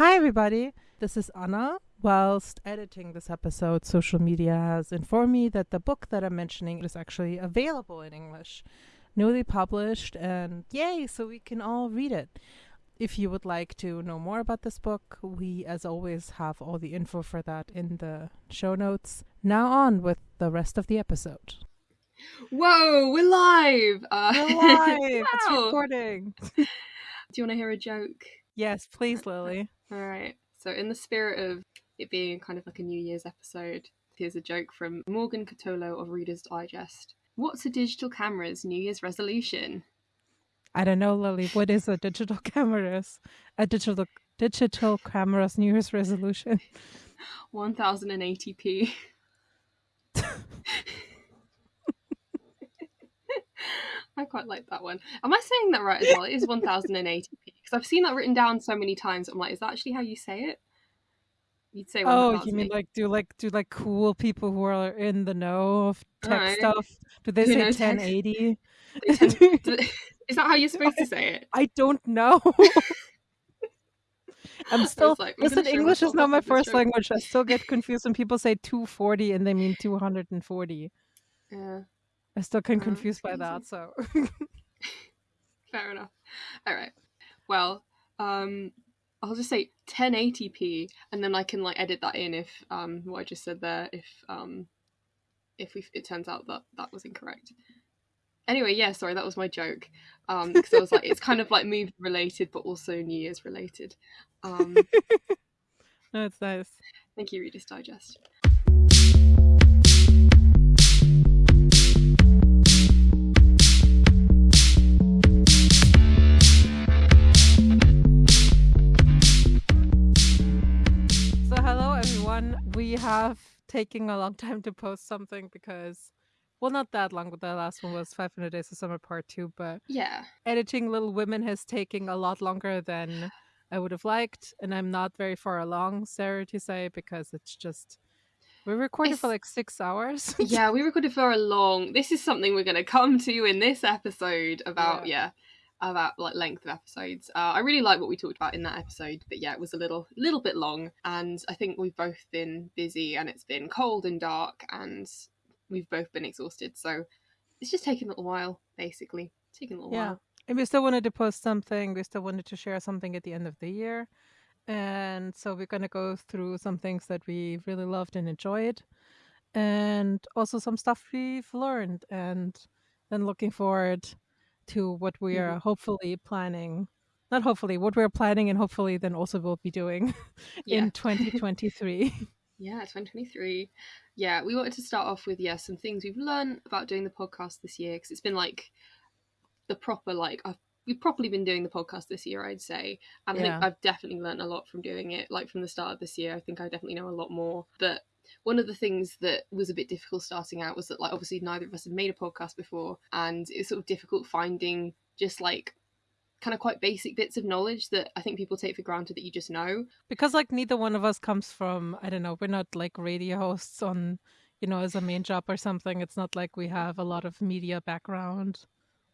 Hi, everybody. This is Anna. Whilst editing this episode, social media has informed me that the book that I'm mentioning is actually available in English, newly published, and yay, so we can all read it. If you would like to know more about this book, we, as always, have all the info for that in the show notes. Now, on with the rest of the episode. Whoa, we're live! Uh, We're live! It's recording. Do you want to hear a joke? Yes, please, Lily. All right. So, in the spirit of it being kind of like a New Year's episode, here's a joke from Morgan Cutolo of Reader's Digest. What's a digital camera's New Year's resolution? I don't know, Lily. What is a digital camera's a digital digital camera's New Year's resolution? 1080p. I quite like that one. Am I saying that right as well? It is 1080p because I've seen that written down so many times. I'm like, is that actually how you say it? You'd say Oh, 1080. you mean like do like do like cool people who are in the know of tech Alright. stuff? Do they Who say tech? 1080? They tend- is that how you're supposed to say it? I don't know. I'm still like, listen. English is not my first language. I still get confused when people say 240 and they mean 240. Yeah, I still get Oh, confused by that. So fair enough. All right. Well, um, I'll just say 1080p, and then I can like edit that in if um what I just said there if um if we it turns out that that was incorrect. Anyway, yeah, sorry, that was my joke. Um, because I was like, it's kind of like movie related, but also New Year's related. Um, no, it's nice. thank you, Reader's Digest. Everyone. We have taken a long time to post something because well not that long, but the last one was 500 Days of Summer Part 2, but Yeah, editing Little Women has taken a lot longer than I would have liked, and I'm not very far along, Sarah to say, because it's just we recorded for like six hours. yeah, we recorded for a long. This is something we're going to come to in this episode about yeah, about like length of episodes. Uh, I really like what we talked about in that episode, but yeah, it was a little little bit long, and I think we've both been busy, and it's been cold and dark, and we've both been exhausted. So it's just taken a little while, basically. Taking a little Yeah. while. And we still wanted to post something. We still wanted to share something at the end of the year. And so we're going to go through some things that we really loved and enjoyed. And also some stuff we've learned. And then looking forward to what we are mm-hmm. hopefully planning. Not hopefully, what we're planning and hopefully then also we'll be doing Yeah. in 2023. Yeah, 2023. Yeah, we wanted to start off with yeah some things we've learned about doing the podcast this year because it's been like the proper like I've we've properly been doing the podcast this year, I'd say, and I think I've definitely learned a lot from doing it. Like from the start of this year, I think I definitely know a lot more. But one of the things that was a bit difficult starting out was that like obviously neither of us had made a podcast before, and it's sort of difficult finding just like kind of quite basic bits of knowledge that I think people take for granted that you just know. because like neither one of us comes from i don't know we're not like radio hosts on you know as a main job or something. It's not like we have a lot of media background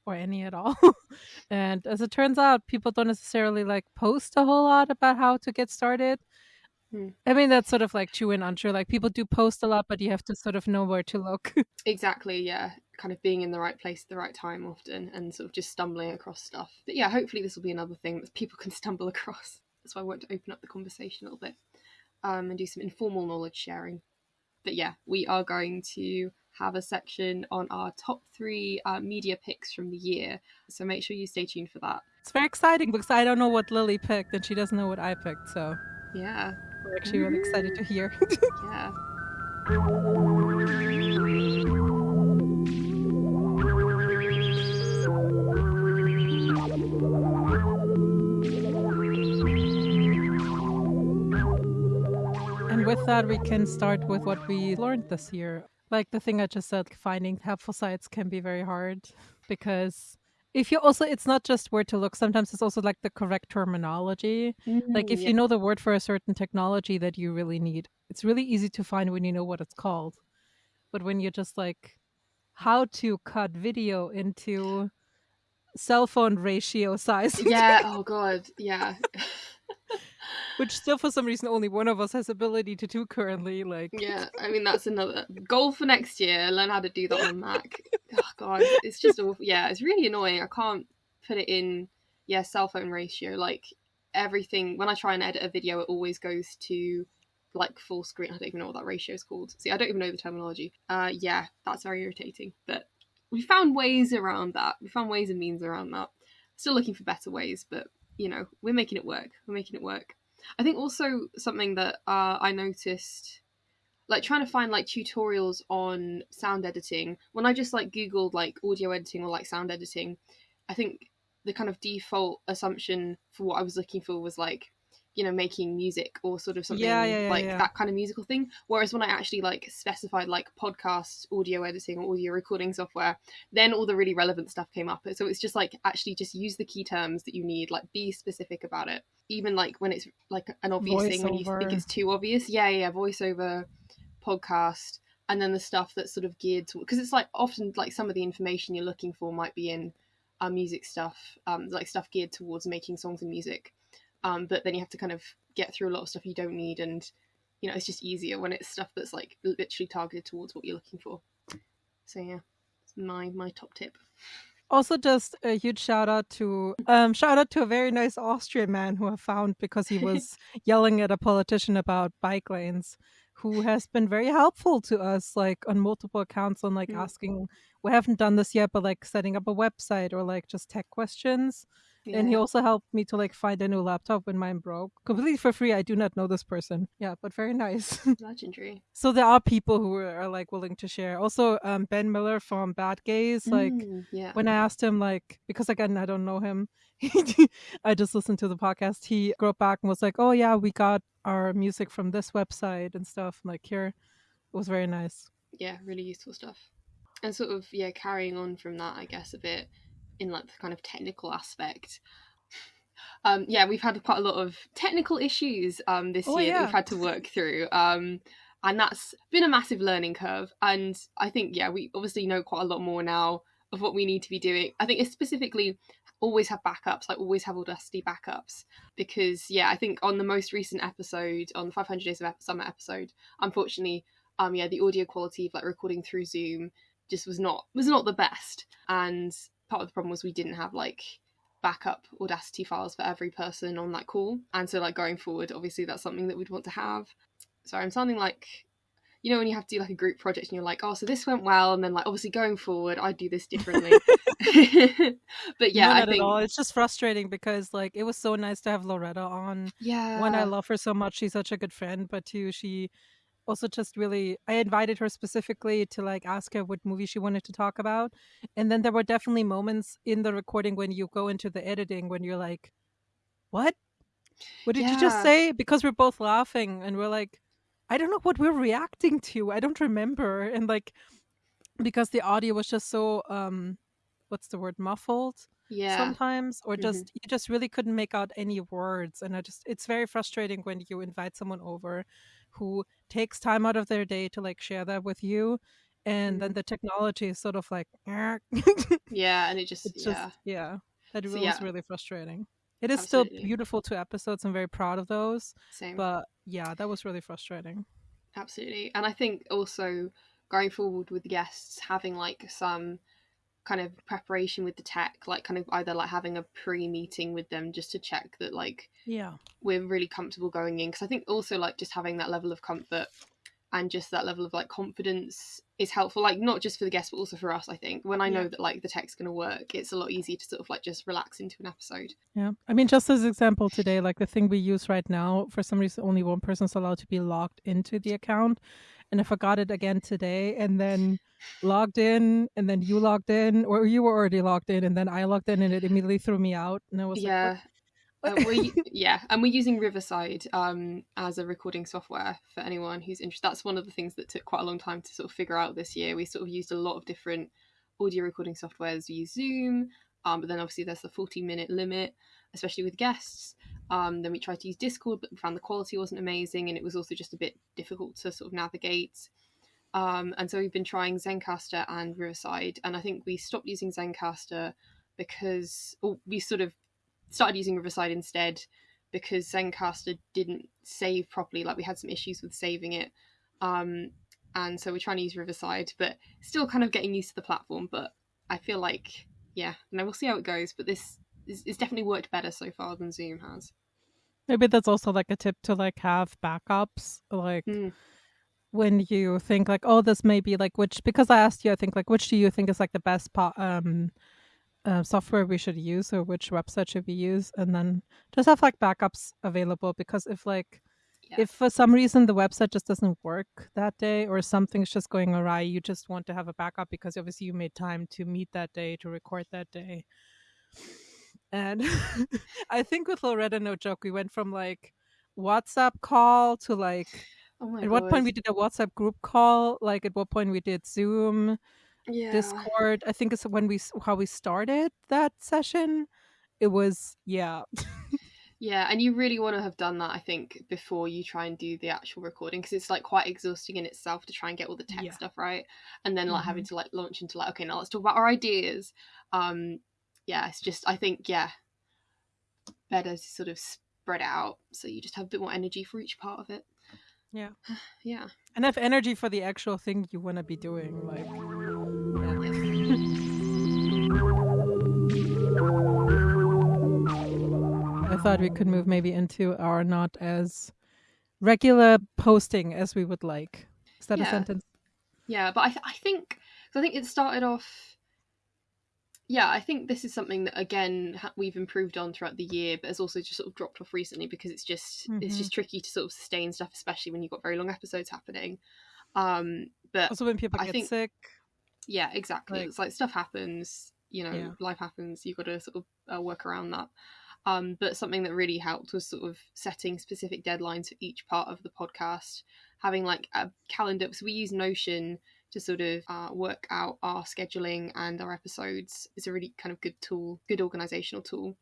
or any at all. And as it turns out people don't necessarily like post a whole lot about how to get started Hmm. i mean that's sort of like true and untrue like people do post a lot but you have to sort of know where to look Exactly, yeah. Kind of being in the right place at the right time often and sort of just stumbling across stuff. But yeah, hopefully this will be another thing that people can stumble across. That's why I want to open up the conversation a little bit um, and do some informal knowledge sharing. But yeah, we are going to have a section on our top three uh, media picks from the year. So make sure you stay tuned for that. it's very exciting because i don't know what lily picked and she doesn't know what i picked so Yeah, we're actually really excited to hear yeah. And with that, we can start with what we learned this year. Like the thing I just said, finding helpful sites can be very hard because if you also, it's not just where to look, sometimes it's also like the correct terminology. Like if Mm, you know the word for a certain technology that you really need, it's really easy to find when you know what it's called. But when you're just like, how to cut video into cell phone ratio size. yeah oh god yeah which still for some reason only one of us has ability to do currently. Like, yeah, I mean that's another goal for next year. Learn how to do that on Mac. oh god, it's just awful. Yeah, it's really annoying. I can't put it in. Yeah, cell phone ratio. Like everything when I try and edit a video, it always goes to like full screen. I don't even know what that ratio is called. See, I don't even know the terminology. Uh, yeah, that's very irritating. But we found ways around that. We found ways and means around that. Still looking for better ways, but you know, we're making it work. We're making it work. I think also something that uh, I noticed, like trying to find like tutorials on sound editing. When I just like googled like audio editing or like sound editing, I think the kind of default assumption for what I was looking for was like you know making music or sort of something Yeah, yeah, yeah, like that kind of musical thing. Whereas when i actually like specified like podcast audio editing or audio recording software then all the really relevant stuff came up. So it's just like actually just use the key terms that you need like be specific about it even like when it's like an obvious thing when you think it's too obvious yeah yeah voiceover podcast and then the stuff that's sort of geared to because it's like often like some of the information you're looking for might be in uh, music stuff um like stuff geared towards making songs and music um, but then you have to kind of get through a lot of stuff you don't need and you know it's just easier when it's stuff that's like literally targeted towards what you're looking for. So yeah it's my my top tip Also, just a huge shout out to um, shout out to a very nice Austrian man who I found because he was yelling at a politician about bike lanes, who has been very helpful to us, like on multiple accounts, on like Mm. asking. We haven't done this yet, but like setting up a website or like just tech questions. And he also helped me to like find a new laptop when mine broke completely for free. I do not know this person. Yeah, but very nice. legendary so there are people who are like willing to share. Also, um, Ben Miller from Bad Gays, like Mm, yeah when I asked him, like, because again, I don't know him, I just listened to the podcast. He wrote back and was like, oh, yeah, we got our music from this website and stuff. And like, here, it was very nice. yeah really useful stuff and sort of yeah carrying on from that i guess a bit in like the kind of technical aspect. Um yeah we've had quite a lot of technical issues um this Oh, year that we've had to work through um and that's been a massive learning curve and i think yeah we obviously know quite a lot more now of what we need to be doing. I think it's specifically always have backups like always have audacity backups because yeah i think on the most recent episode on the 500 days of summer episode unfortunately um yeah the audio quality of like recording through zoom just was not was not the best and part of the problem was we didn't have like backup audacity files for every person on that call and so like going forward obviously that's something that we'd want to have so i'm sounding like you know when you have to do like a group project and you're like oh so this went well and then like obviously going forward i'd do this differently but yeah No, i think at all. It's just frustrating because like it was so nice to have Loretta on. yeah One, I love her so much. She's such a good friend. But two, she also just really I invited her specifically to like ask her what movie she wanted to talk about. And then there were definitely moments in the recording when you go into the editing when you're like, What? What did you just say? Because we're both laughing and we're like, I don't know what we're reacting to. I don't remember. And like because the audio was just so um what's the word muffled yeah sometimes or just you just really couldn't make out any words and i just it's very frustrating when you invite someone over who takes time out of their day to like share that with you and then Mhm. the technology is sort of like yeah and it just it's yeah just yeah. that So, was yeah. really frustrating. It is still beautiful two episodes i'm very proud of those same. but yeah that was really frustrating. Absolutely and i think also going forward with guests having like some kind of preparation with the tech like kind of either like having a pre-meeting with them just to check that like yeah we're really comfortable going in because i think also like just having that level of comfort and just that level of like confidence is helpful like not just for the guests but also for us i think when i know that like the tech's going to work it's a lot easier to sort of like just relax into an episode Yeah. I mean, just as example today, like the thing we use right now, for some reason, only one person's allowed to be logged into the account. And I forgot it again today and then logged in and then you logged in or you were already logged in and then I logged in and it immediately threw me out. And I was yeah like, Uh, we're, yeah, and we're using Riverside um, as a recording software for anyone who's interested. That's one of the things that took quite a long time to sort of figure out this year. We sort of used a lot of different audio recording softwares. We use Zoom, um, but then obviously there's the 40 minute limit, especially with guests. Um, then we tried to use Discord, but we found the quality wasn't amazing, and it was also just a bit difficult to sort of navigate. Um, and so we've been trying Zencastr and Riverside, and I think we stopped using Zencastr because we sort of started using Riverside instead because Zencastr didn't save properly. Like we had some issues with saving it. Um, and so we're trying to use Riverside, but still kind of getting used to the platform. But I feel like, yeah, and we'll see how it goes. But this is, it's definitely worked better so far than Zoom has. Maybe that's also like a tip to like have backups, like Mm. when you think like, oh, this may be like which because I asked you, I think like which do you think is like the best po- um uh, software we should use or which website should we use, and then just have like backups available because if like Yeah. if for some reason the website just doesn't work that day or something's just going awry, you just want to have a backup because obviously you made time to meet that day to record that day. And I think with Loretta, no joke, we went from like WhatsApp call to like Oh at what point we did a WhatsApp group call, like at what point we did Zoom, yeah. Discord. I think it's when we how we started that session. It was yeah, Yeah, and you really want to have done that, I think, before you try and do the actual recording because it's like quite exhausting in itself to try and get all the tech Yeah. stuff right, and then like having Mhm. to like launch into like, okay, now let's talk about our ideas. Um, yeah, it's just I think yeah, better to sort of spread out so you just have a bit more energy for each part of it. Yeah. yeah, and have energy for the actual thing you want to be doing. Like I thought we could move maybe into our not as regular posting as we would like. Is that a sentence? Yeah, but I, th- I think cause I think it started off. Yeah, I think this is something that again we've improved on throughout the year, but has also just sort of dropped off recently because it's just it's Mhm. just tricky to sort of sustain stuff, especially when you've got very long episodes happening. Um, but Also, when people I get think- sick. yeah, exactly. Like- it's like stuff happens, you know, Yeah. life happens. You've got to sort of uh, work around that. Um, but something that really helped was sort of setting specific deadlines for each part of the podcast, having like a calendar. So we use Notion to sort of uh, work out our scheduling and our episodes. is a really kind of good tool, good organizational tool.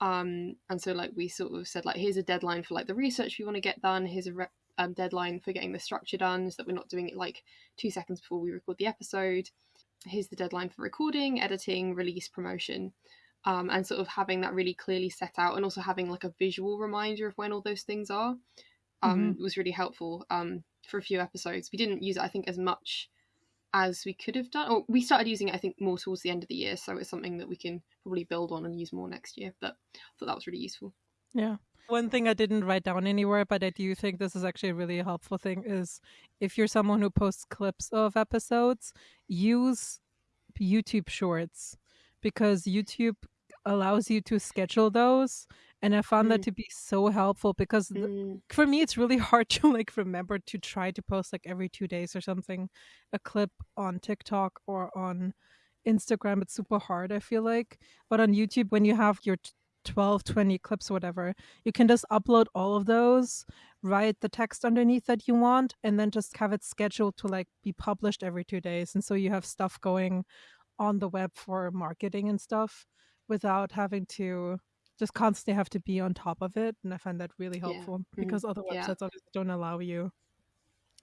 Um, and so like we sort of said like here's a deadline for like the research we want to get done. Here's a re- um, deadline for getting the structure done, so that we're not doing it like two seconds before we record the episode here's the deadline for recording, editing, release, promotion, um, and sort of having that really clearly set out, and also having like a visual reminder of when all those things are, um, was really helpful um, for a few episodes. We didn't use it, I think, as much as we could have done. Or we started using it, I think, more towards the end of the year, so it's something that we can probably build on and use more next year. But I thought that was really useful. Yeah. One thing I didn't write down anywhere, but I do think this is actually a really helpful thing is if you're someone who posts clips of episodes, use YouTube shorts because YouTube allows you to schedule those. And I found that Mm. to be so helpful because Mm, for me it's really hard to like remember to try to post like every two days or something a clip on tiktok or on instagram. It's super hard i feel like. But on youtube when you have your t- 12 20 clips or whatever you can just upload all of those write the text underneath that you want and then just have it scheduled to like be published every two days. And so you have stuff going on the web for marketing and stuff without having to just constantly have to be on top of it and i find that really Yeah. helpful Mhm. because other Yeah. websites obviously don't allow you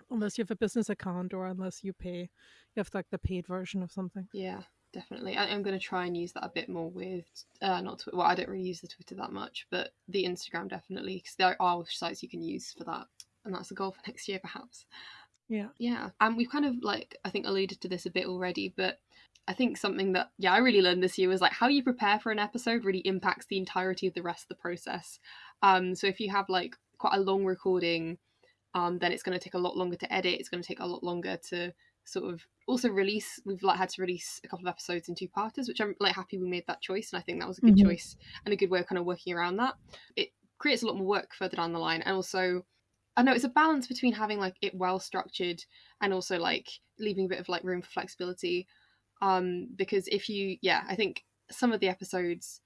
unless you have a business account or unless you pay you have like the paid version of something yeah, definitely. I, I'm going to try and use that a bit more with uh, not Twitter. Well, I don't really use the Twitter that much, but the Instagram definitely because there are sites you can use for that, and that's the goal for next year, perhaps. yeah Yeah, and we've kind of like I think alluded to this a bit already, but I think something that yeah I really learned this year was like how you prepare for an episode really impacts the entirety of the rest of the process. Um, so if you have like quite a long recording, um, then it's going to take a lot longer to edit. It's going to take a lot longer to sort of also release. We've like had to release a couple of episodes in two parters, which I'm like happy we made that choice, and I think that was a good Mhm. choice and a good way of kind of working around that. It creates a lot more work further down the line, and also I know it's a balance between having like it well structured and also like leaving a bit of like room for flexibility. Um, because if you, yeah, I think some of the episodes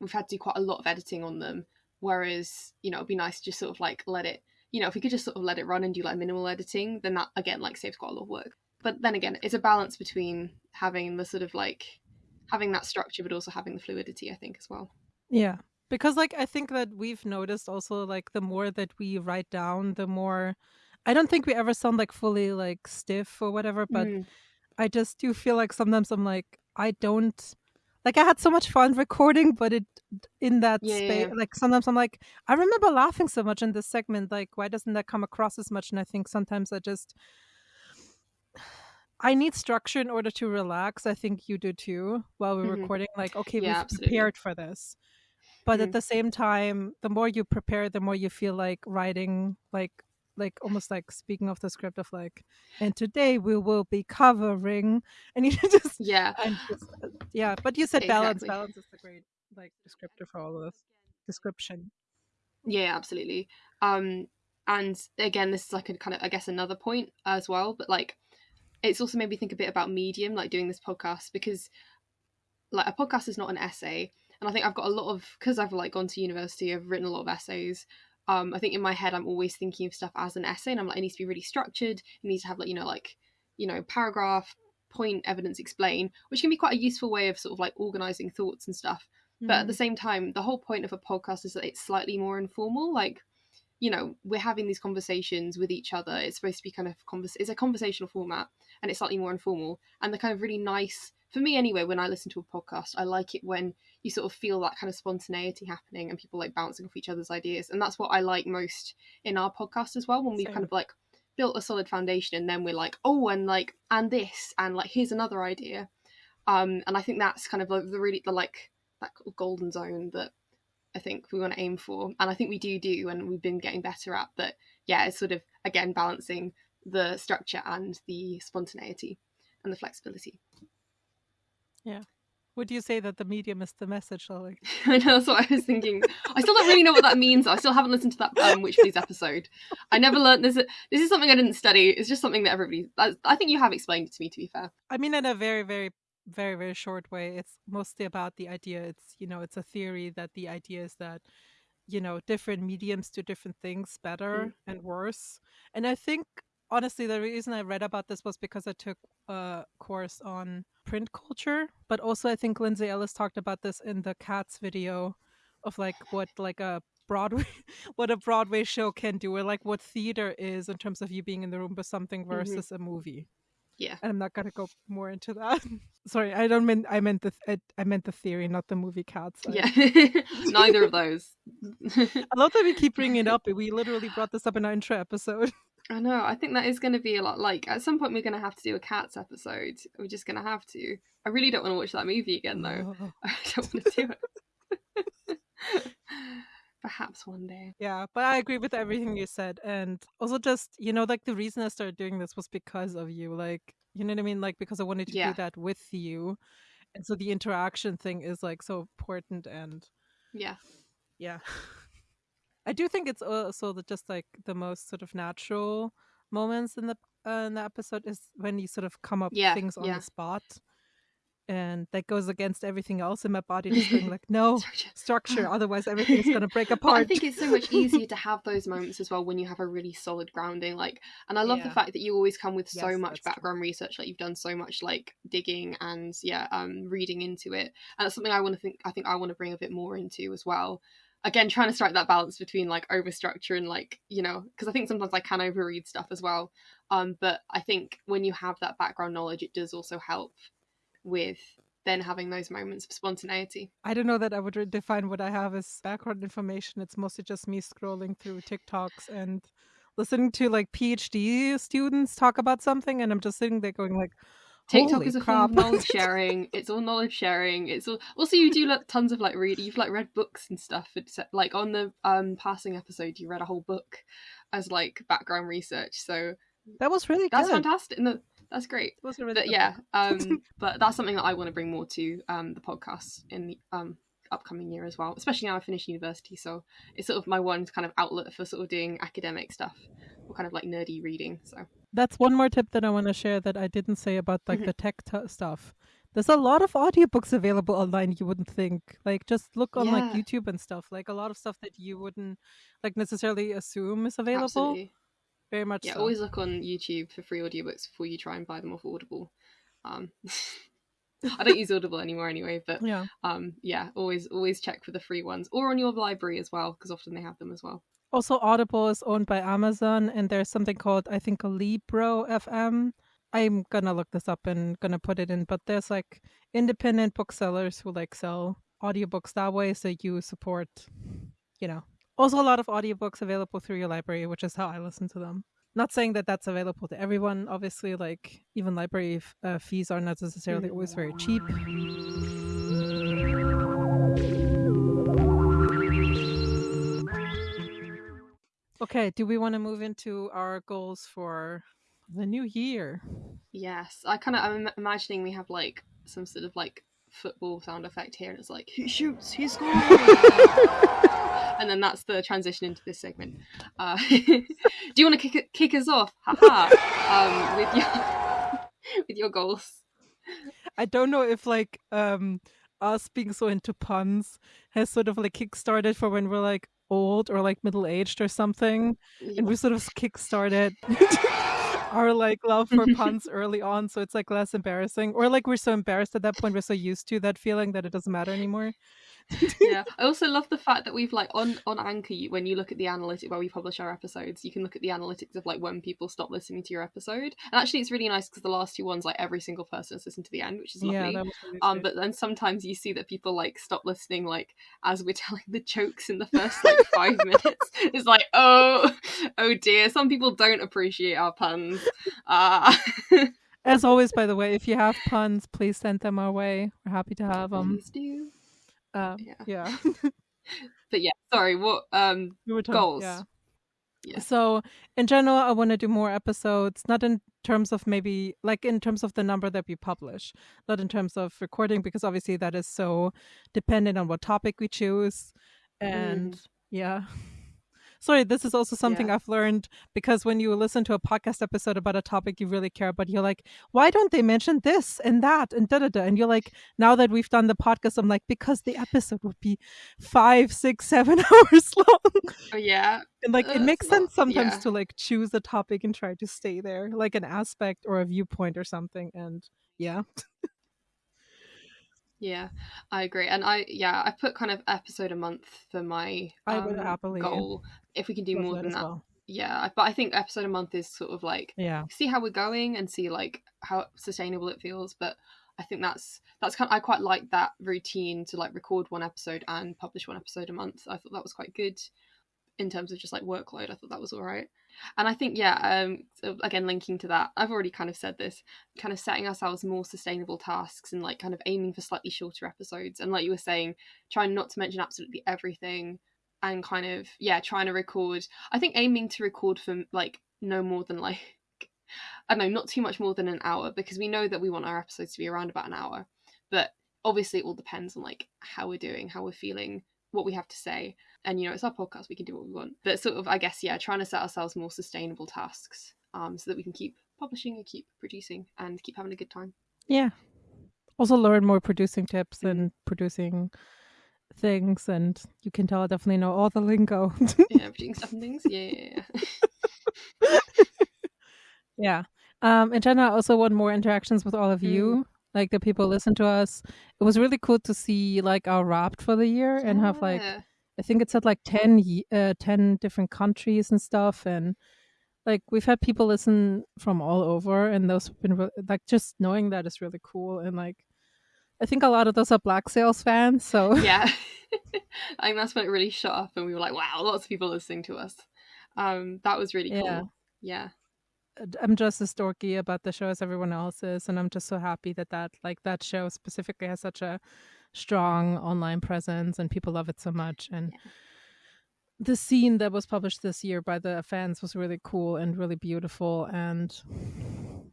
we've had to do quite a lot of editing on them, whereas you know it'd be nice to just sort of like let it, you know, if we could just sort of let it run and do like minimal editing, then that again like saves quite a lot of work. But then again, it's a balance between having the sort of like having that structure, but also having the fluidity. I think as well. yeah because like i think that we've noticed also like the more that we write down the more i don't think we ever sound like fully like stiff or whatever but Mm, I just do feel like sometimes I'm like, I don't like I had so much fun recording, but it in that Yeah, space, yeah. like sometimes I'm like, I remember laughing so much in this segment. Like, why doesn't that come across as much? And I think sometimes I just I need structure in order to relax. I think you do too while we're Mhm. recording. Like, okay, we've absolutely. prepared for this. But Mhm. at the same time, the more you prepare, the more you feel like writing, like, like almost like speaking of the script of like, and today we will be covering, and you just Yeah. and just, uh, yeah. But you said balance. Exactly. Balance is the great like descriptor for all of this description. Yeah, absolutely. Um, and again, this is like a kind of, I guess, another point as well. But like, it's also made me think a bit about medium, like doing this podcast, because like a podcast is not an essay, and I think I've got a lot of because I've like gone to university, I've written a lot of essays. Um, I think in my head, I'm always thinking of stuff as an essay, and I'm like, it needs to be really structured. It needs to have like you know like you know paragraph, point, evidence, explain, which can be quite a useful way of sort of like organizing thoughts and stuff. But at the same time, the whole point of a podcast is that it's slightly more informal. Like, you know, we're having these conversations with each other. It's supposed to be kind of convers- it's a conversational format, and it's slightly more informal. And the kind of really nice for me anyway. When I listen to a podcast, I like it when you sort of feel that kind of spontaneity happening and people like bouncing off each other's ideas. And that's what I like most in our podcast as well. When we've Same. kind of like built a solid foundation, and then we're like, oh, and like, and this, and like, here's another idea. Um, and I think that's kind of like the really the like that golden zone that I think we want to aim for, and I think we do do, and we've been getting better at. But yeah, it's sort of again balancing the structure and the spontaneity and the flexibility. Would you say that the medium is the message, Lily? I know that's what I was thinking. I still don't really know what that means. I still haven't listened to that um, Witch Please episode. I never learned this. This is something I didn't study. It's just something that everybody. I, I think you have explained it to me. To be fair, I mean, in a very, very, very, very short way, it's mostly about the idea. It's, you know, it's a theory that the idea is that, you know, different mediums do different things better and worse. And I think, honestly, the reason I read about this was because I took a course on print culture, but also I think Lindsay Ellis talked about this in the Cats video of like what like a Broadway what a Broadway show can do or like what theater is in terms of you being in the room with something mm-hmm. versus a movie yeah, and I'm not gonna go more into that. Sorry, I don't mean I meant the I, I meant the theory, not the movie Cats. Yeah. Neither of those. I love that we keep bringing it up. We literally brought this up in our intro episode. I know. I think that is going to be a lot. Like at some point, we're going to have to do a cats episode. We're just going to have to. I really don't want to watch that movie again, though. Oh. I don't want to do it. Perhaps one day. Yeah, but I agree with everything you said, and also just you know, like the reason I started doing this was because of you. Like, you know what I mean? Like because I wanted to Yeah. do that with you, and so the interaction thing is like so important and Yeah. yeah i do think it's also the, just like the most sort of natural moments in the uh, in the episode is when you sort of come up with Yeah, things on yeah. the spot and that goes against everything else in my body just being like no Structure. structure otherwise everything's going to break But apart I think it's so much easier to have those moments as well when you have a really solid grounding. Like, and I love the fact that you always come with so much that's true. background research. Like, you've done so much like digging and yeah, um, reading into it, and that's something I want to think. I think I want to bring a bit more into as well. Again, trying to strike that balance between like overstructure and like you know, because I think sometimes I can overread stuff as well. Um, but I think when you have that background knowledge, it does also help with then having those moments of spontaneity. i don't know that i would define what i have as background information it's mostly just me scrolling through tiktoks and listening to like phd students talk about something and i'm just sitting there going like TikTok Holy is a form of knowledge sharing. It's all knowledge sharing. It's all also you do like tons of like reading. You've like read books and stuff. It's like on the um passing episode, you read a whole book as like background research. So that was really good. that's good fantastic. No, that's great. It was really But yeah, um, but that's something that I want to bring more to um the podcast in the um upcoming year as well. Especially now I finished university, so it's sort of my one kind of outlet for sort of doing academic stuff or kind of like nerdy reading. So That's one more tip that I want to share that I didn't say about like Mhm. the tech t- stuff. There's a lot of audiobooks available online you wouldn't think. Like just look on like YouTube and stuff. Like a lot of stuff that you wouldn't like necessarily assume is available. absolutely. Very much yeah so. always look on youtube for free audiobooks before you try and buy them off audible um i don't use audible anymore anyway but Yeah. um yeah always always check for the free ones or on your library as well because often they have them as well Also Audible is owned by Amazon and there's something called I think a Libro FM I'm gonna look this up and gonna put it in, but there's like independent booksellers who like sell audiobooks that way, so you support, you know. Also, a lot of audiobooks available through your library, which is how I listen to them. Not saying that that's available to everyone. Obviously, like even library f- uh, fees are not necessarily always very cheap. Okay, do we want to move into our goals for the new year? Yes, I kind of I'm imagining we have like some sort of like football sound effect here, and it's like he shoots, he scores, and then that's the transition into this segment. Uh, do you want to kick kick us off, haha, um, with your with your goals? I don't know if like um us being so into puns has sort of like kickstarted for when we're like old or like middle aged or something, and we sort of kickstarted our like love for puns early on, so it's like less embarrassing, or like we're so embarrassed at that point, we're so used to that feeling that it doesn't matter anymore. yeah, I also love the fact that we've like on on Anchor when you look at the analytic where we publish our episodes, you can look at the analytics of like when people stop listening to your episode. And actually, it's really nice because the last two ones, like every single person has listened to the end, which is lovely. Yeah, really um, but then sometimes you see that people like stop listening, like as we're telling the jokes in the first like five minutes. It's like, oh, oh dear. Some people don't appreciate our puns. Uh, As always, by the way, if you have puns, please send them our way. We're happy to have them. please do. Um, Yeah. yeah. But yeah, sorry. What um We were talking- goals? Yeah. Yeah. So in general, I want to do more episodes, not in terms of maybe like in terms of the number that we publish, not in terms of recording, because obviously that is so dependent on what topic we choose. And yeah. Sorry, this is also something Yeah. I've learned because when you listen to a podcast episode about a topic you really care about, you're like, why don't they mention this and that and da da da? And you're like, now that we've done the podcast, I'm like, because the episode would be five, six, seven hours long. Oh yeah. And like Uh, it makes sense sometimes yeah. to like choose a topic and try to stay there, like an aspect or a viewpoint or something. And yeah, Yeah, I agree. And I yeah, I put kind of episode a month for my I would um, happily goal. If we can do more than that, well. yeah. But I think episode a month is sort of like Yeah, see how we're going and see like how sustainable it feels. But I think that's that's kind. I quite like that routine to like record one episode and publish one episode a month. I thought that was quite good in terms of just like workload. I thought that was all right. And I think yeah, um, again linking to that, I've already kind of said this, kind of setting ourselves more sustainable tasks and like kind of aiming for slightly shorter episodes. And like you were saying, trying not to mention absolutely everything and kind of yeah, trying to record. I think aiming to record for like no more than like I don't know, not too much more than an hour because we know that we want our episodes to be around about an hour. But obviously, it all depends on like how we're doing, how we're feeling, what we have to say. And you know, it's our podcast; we can do what we want. But sort of, I guess, yeah, trying to set ourselves more sustainable tasks, um, so that we can keep publishing and keep producing and keep having a good time. yeah. Also learn more producing tips and producing things, and you can tell I definitely know all the lingo. Yeah, producing stuff and things. Yeah, yeah, yeah. yeah. Um, general, I also want more interactions with all of Mm. you, like the people listen to us. It was really cool to see like our wrapped for the year and have like I think it's at like 10, uh, 10 different countries and stuff. And like we've had people listen from all over, and those have been like just knowing that is really cool. And like I think a lot of those are Black Sails fans. So yeah. I think that's when it really shot up, and we were like, "Wow, lots of people listening to us." Um, that was really cool. Yeah. Yeah. I'm just as dorky about the show as everyone else is. And I'm just so happy that that like that show specifically has such a strong online presence and people love it so much. And the scene that was published this year by the fans was really cool and really beautiful and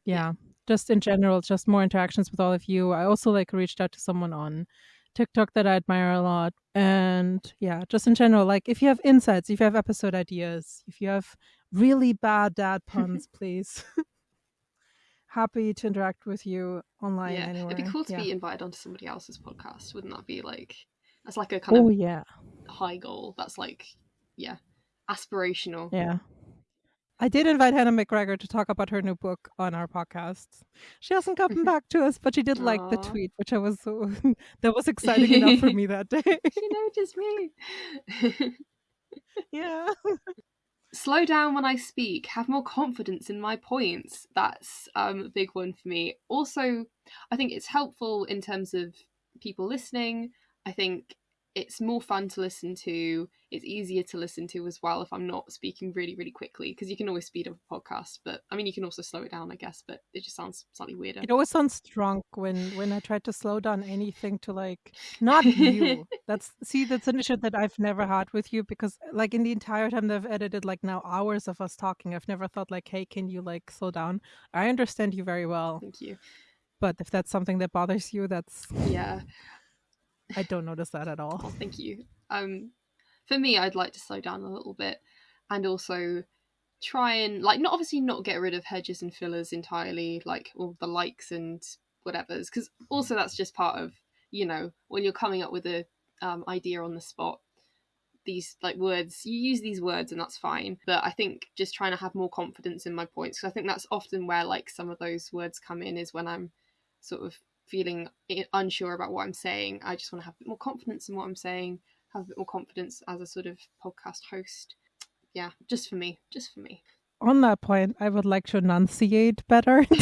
yeah, just in general just more interactions with all of you i also like reached out to someone on tiktok that i admire a lot and yeah just in general like if you have insights if you have episode ideas if you have really bad dad puns please happy to interact with you online yeah. anywhere It'd be cool to yeah. be invited onto somebody else's podcast. Wouldn't that be like that's like a kind oh of yeah high goal. That's like yeah, aspirational. Yeah. I did invite Hannah McGregor to talk about her new book on our podcast. She hasn't gotten back to us, but she did like the tweet, which I was so that was exciting enough for me that day. She noticed me. yeah. Slow down when I speak, have more confidence in my points. That's um, a big one for me. Also, I think it's helpful in terms of people listening. I think it's more fun to listen to. It's easier to listen to as well if I'm not speaking really, really quickly because you can always speed up a podcast. But I mean, you can also slow it down, I guess. But it just sounds slightly weirder. It always sounds drunk when when I try to slow down anything to like not you. that's see that's an issue that I've never had with you because like in the entire time that I've edited like now hours of us talking, I've never thought like, hey, can you like slow down? I understand you very well. Thank you. But if that's something that bothers you, that's yeah. I don't notice that at all. Oh, thank you. Um, for me, I'd like to slow down a little bit, and also try and like not obviously not get rid of hedges and fillers entirely, like all the likes and whatever's, because also that's just part of you know when you're coming up with a um, idea on the spot. These like words, you use these words and that's fine. But I think just trying to have more confidence in my points because I think that's often where like some of those words come in is when I'm sort of feeling unsure about what I'm saying. I just want to have a bit more confidence in what I'm saying, have a bit more confidence as a sort of podcast host. Yeah, just for me, just for me. On that point, I would like to enunciate better.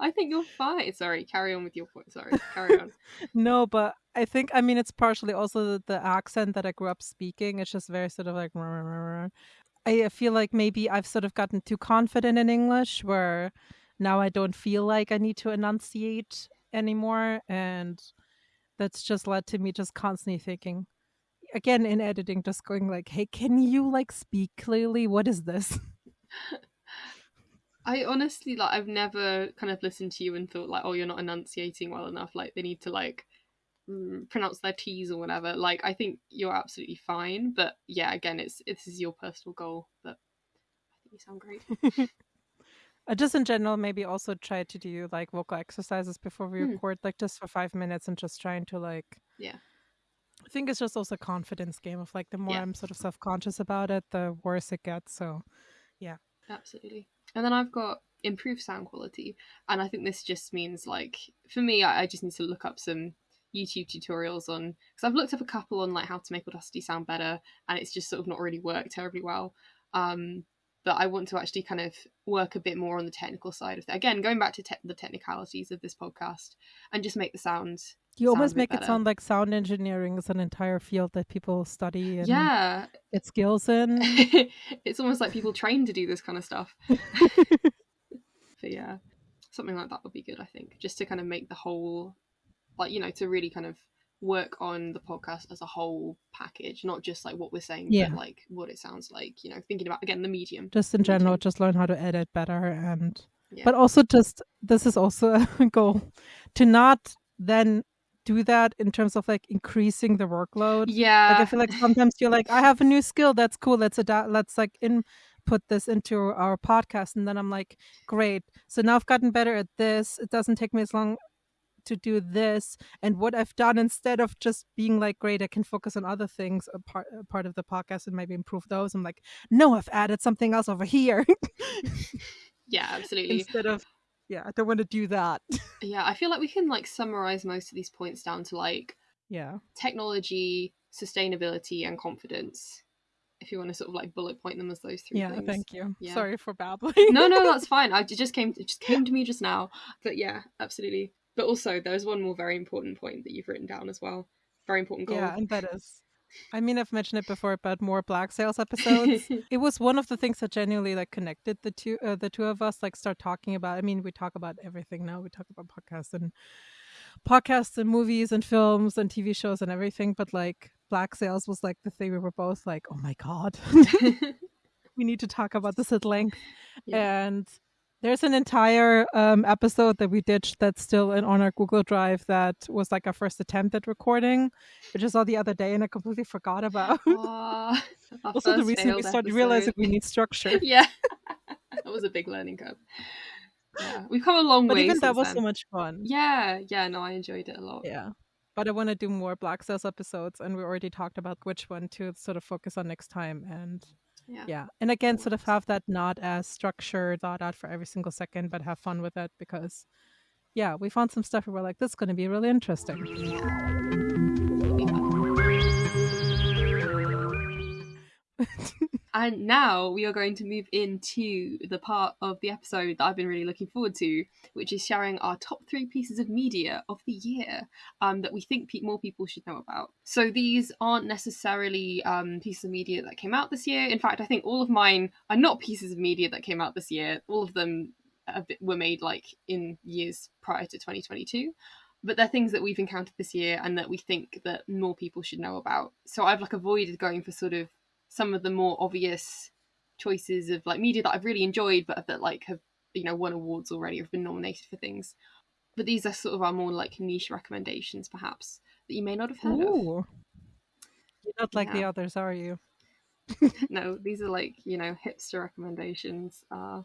I think you're fine. Sorry, carry on with your point. Sorry, carry on. no, but I think I mean it's partially also the, the, accent that I grew up speaking. It's just very sort of like. I feel like maybe I've sort of gotten too confident in English, where now I don't feel like I need to enunciate anymore. And that's just led to me just constantly thinking, again, in editing, just going like, hey, can you like speak clearly? What is this? I honestly like I've never kind of listened to you and thought like oh you're not enunciating well enough like they need to like mm, pronounce their t's or whatever like I think you're absolutely fine but yeah again it's this is your personal goal but I think you sound great Uh, just in general, maybe also try to do like vocal exercises before we Mm. record, like just for five minutes and just trying to like. Yeah. I think it's just also a confidence game of like the more Yeah. I'm sort of self conscious about it, the worse it gets. So yeah. Absolutely. And then I've got improved sound quality. And I think this just means like for me I, I just need to look up some YouTube tutorials on because I've looked up a couple on like how to make Audacity sound better and it's just sort of not really worked terribly well. Um but I want to actually kind of work a bit more on the technical side of it. Again, going back to te- the technicalities of this podcast and just make the sound you Sound almost make it sound like sound engineering is an entire field that people study and yeah get skills in. it's almost like people train to do this kind of stuff but yeah something like that would be good i think just to kind of make the whole like you know to really kind of work on the podcast as a whole package not just like what we're saying Yeah. but like what it sounds like you know thinking about again the medium just in general, just learn how to edit better and Yeah. but also just this is also a goal to not then do that in terms of like increasing the workload yeah like i feel like sometimes you're like i have a new skill that's cool let's adapt let's like input this into our podcast and then i'm like great so now i've gotten better at this it doesn't take me as long to do this and what i've done instead of just being like great i can focus on other things a part, a part of the podcast and maybe improve those. I'm like no i've added something else over here. Yeah absolutely. Instead of yeah i don't want to do that. Yeah i feel like we can like summarize most of these points down to like yeah. technology sustainability and confidence if you want to sort of like bullet point them as those three yeah things. thank you. Yeah. sorry for babbling. No no that's fine. I just came it just came to me just now. But yeah absolutely but also there's one more very important point that you've written down as well. Very important goal. Yeah and that is i mean i've mentioned it before but more black sails episodes. It was one of the things that genuinely like connected the two uh, the two of us like start talking about i mean we talk about everything now. We talk about podcasts and podcasts and movies and films and tv shows and everything but like black sails was like the thing we were both like oh my god. We need to talk about this at length. Yeah. and there's an entire um, episode that we ditched that's still in on our Google Drive that was like our first attempt at recording, which I saw the other day and I completely forgot about. Also, the reason we started episode. realizing we need structure. yeah that was a big learning curve yeah we've come a long way. But way even that was then. so much fun. yeah yeah no i enjoyed it a lot Yeah. But I want to do more Black Sails episodes, and we already talked about which one to sort of focus on next time. And yeah yeah, and again, sort of have that not as structured thought out for every single second, but have fun with it because, yeah, we found some stuff where we're like, this is going to be really interesting. And now we are going to move into the part of the episode that I've been really looking forward to, which is sharing our top three pieces of media of the year um, that we think pe- more people should know about. So these aren't necessarily um, pieces of media that came out this year. In fact, I think all of mine are not pieces of media that came out this year. All of them were made like in years prior to 2022 but they're things that we've encountered this year and that we think that more people should know about so i've like avoided going for sort of some of the more obvious choices of like media that I've really enjoyed, but that like have you know won awards already, have been nominated for things. But these are sort of our more like niche recommendations, perhaps that you may not have heard Ooh. of. You're not like yeah. the others, are you? no, these are like you know hipster recommendations. Uh,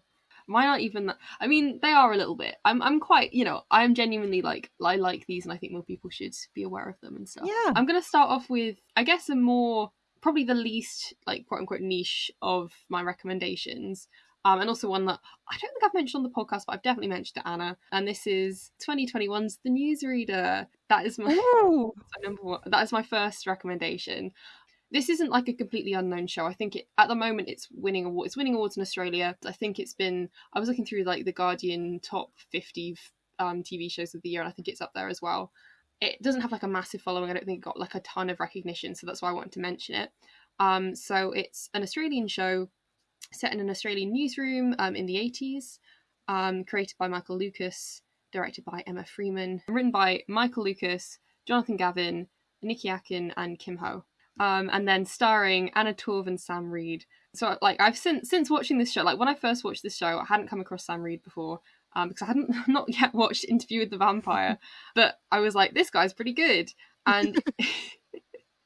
mine aren't even that. I mean, they are a little bit. I'm I'm quite you know I'm genuinely like I like these, and I think more people should be aware of them and stuff. Yeah. I'm gonna start off with I guess a more probably the least like quote unquote niche of my recommendations. Um, and also one that I don't think I've mentioned on the podcast, but I've definitely mentioned to Anna. And this is 2021's The Newsreader. That is my, my number one. That is my first recommendation. This isn't like a completely unknown show. I think it, at the moment it's winning awards. It's winning awards in Australia. I think it's been. I was looking through like the Guardian top 50 um, TV shows of the year, and I think it's up there as well it doesn't have like a massive following. I don't think it got like a ton of recognition, so that's why I wanted to mention it. Um, so it's an Australian show set in an Australian newsroom um, in the 80s, um, created by Michael Lucas, directed by Emma Freeman, written by Michael Lucas, Jonathan Gavin, Niki Aken, and Kim Ho. Um, and then starring Anna Torv and Sam Reid. So, like, I've since since watching this show, like when I first watched this show, I hadn't come across Sam Reid before, um, because I hadn't not yet watched Interview with the Vampire, but I was like, this guy's pretty good, and.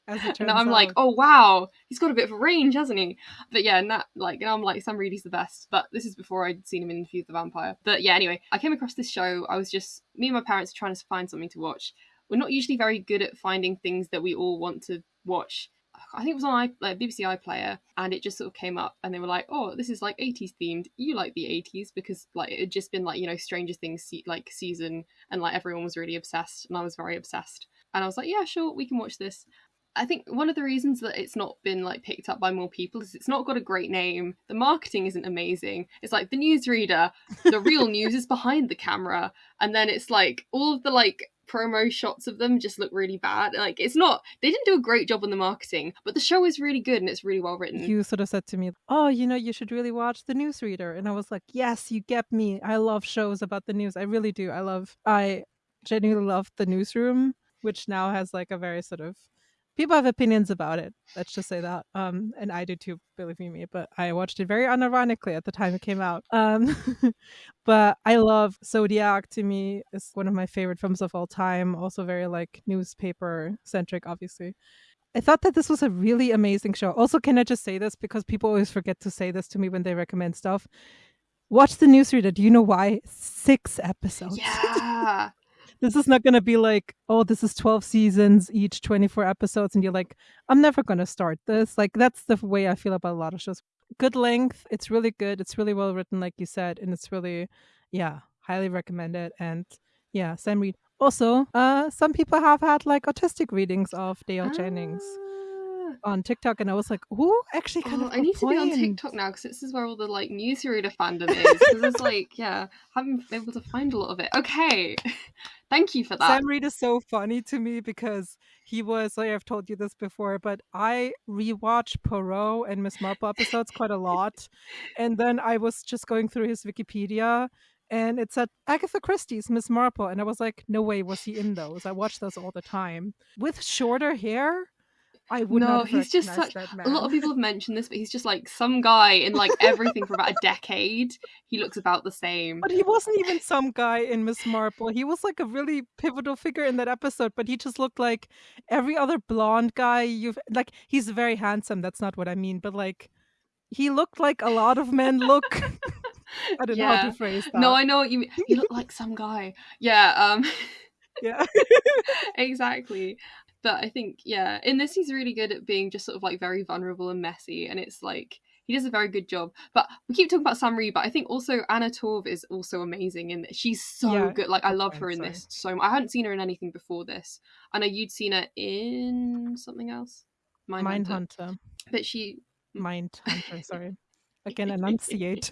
and I'm out. like, oh wow, he's got a bit of a range, hasn't he? But yeah, and that like now I'm like, Sam Reid is the best. But this is before I'd seen him in Interview with the Vampire. But yeah, anyway, I came across this show. I was just me and my parents trying to find something to watch. We're not usually very good at finding things that we all want to watch I think it was on I, like BBC iPlayer, and it just sort of came up, and they were like, "Oh, this is like 80s themed. You like the 80s because like it had just been like you know Stranger Things se- like season, and like everyone was really obsessed, and I was very obsessed, and I was like, yeah, sure, we can watch this." I think one of the reasons that it's not been like picked up by more people is it's not got a great name. The marketing isn't amazing. It's like the newsreader, the real news is behind the camera, and then it's like all of the like promo shots of them just look really bad. Like it's not they didn't do a great job on the marketing, but the show is really good and it's really well written. You sort of said to me, "Oh, you know, you should really watch The Newsreader," and I was like, "Yes, you get me. I love shows about the news. I really do. I love. I genuinely love The Newsroom, which now has like a very sort of people have opinions about it. Let's just say that. Um, and I do too, believe me. But I watched it very unironically at the time it came out. Um, but I love Zodiac. To me, is one of my favorite films of all time. Also very like newspaper centric, obviously. I thought that this was a really amazing show. Also, can I just say this because people always forget to say this to me when they recommend stuff? Watch the newsreader. Do you know why? Six episodes. Yeah. This is not going to be like, oh, this is 12 seasons, each 24 episodes. And you're like, I'm never going to start this. Like, that's the way I feel about a lot of shows. Good length. It's really good. It's really well written, like you said. And it's really, yeah, highly recommended. And yeah, Sam Reid. Also, uh, some people have had like autistic readings of Dale Jennings. On TikTok, and I was like, "Who actually kind oh, of?" I need point. to be on TikTok now because this is where all the like newsreader fandom is. Because it's like, yeah, I haven't been able to find a lot of it. Okay, thank you for that. Sam Reid is so funny to me because he was. Like I've told you this before, but I rewatch Poirot and Miss Marple episodes quite a lot, and then I was just going through his Wikipedia and it said Agatha Christie's Miss Marple, and I was like, no way was he in those. I watch those all the time with shorter hair. I would no, he's just such. A lot of people have mentioned this, but he's just like some guy in like everything for about a decade. He looks about the same. But he wasn't even some guy in Miss Marple. He was like a really pivotal figure in that episode. But he just looked like every other blonde guy you've like. He's very handsome. That's not what I mean. But like, he looked like a lot of men look. I don't yeah. know how to phrase that. No, I know what you mean. He looked like some guy. Yeah. Um. yeah. exactly but I think yeah, in this he's really good at being just sort of like very vulnerable and messy, and it's like he does a very good job. But we keep talking about Sam Reid, but I think also Anna Torv is also amazing and she's so yeah, good. Like I love her in sorry. this so much. I hadn't seen her in anything before this. I know you'd seen her in something else. Mindhunter. Hunter. But she Mind Hunter. Again, enunciate.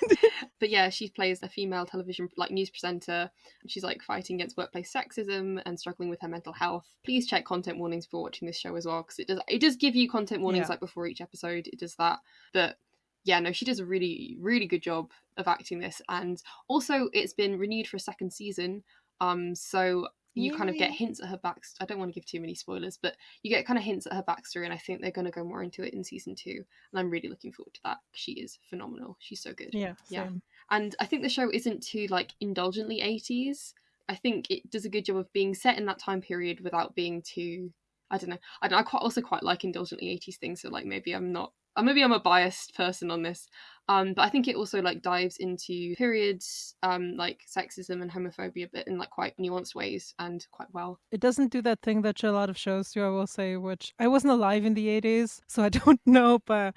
but yeah, she plays a female television like news presenter. She's like fighting against workplace sexism and struggling with her mental health. Please check content warnings before watching this show as well, because it does it does give you content warnings Yeah. like before each episode. It does that, but yeah, no, she does a really really good job of acting this, and also it's been renewed for a second season. Um, so you kind of get hints at her back. I don't want to give too many spoilers, but you get kind of hints at her backstory, and I think they're going to go more into it in season two. And I'm really looking forward to that. She is phenomenal. She's so good. yeah, Yeah. same. And I think the show isn't too like indulgently 80s. I think it does a good job of being set in that time period without being too. I don't know. I, don't, I quite also quite like indulgently 80s things. So like maybe I'm not. Or maybe I'm a biased person on this, um, but I think it also like dives into periods, um, like sexism and homophobia, a bit in like quite nuanced ways and quite well. It doesn't do that thing that a lot of shows do, I will say, which I wasn't alive in the 80s, so I don't know. But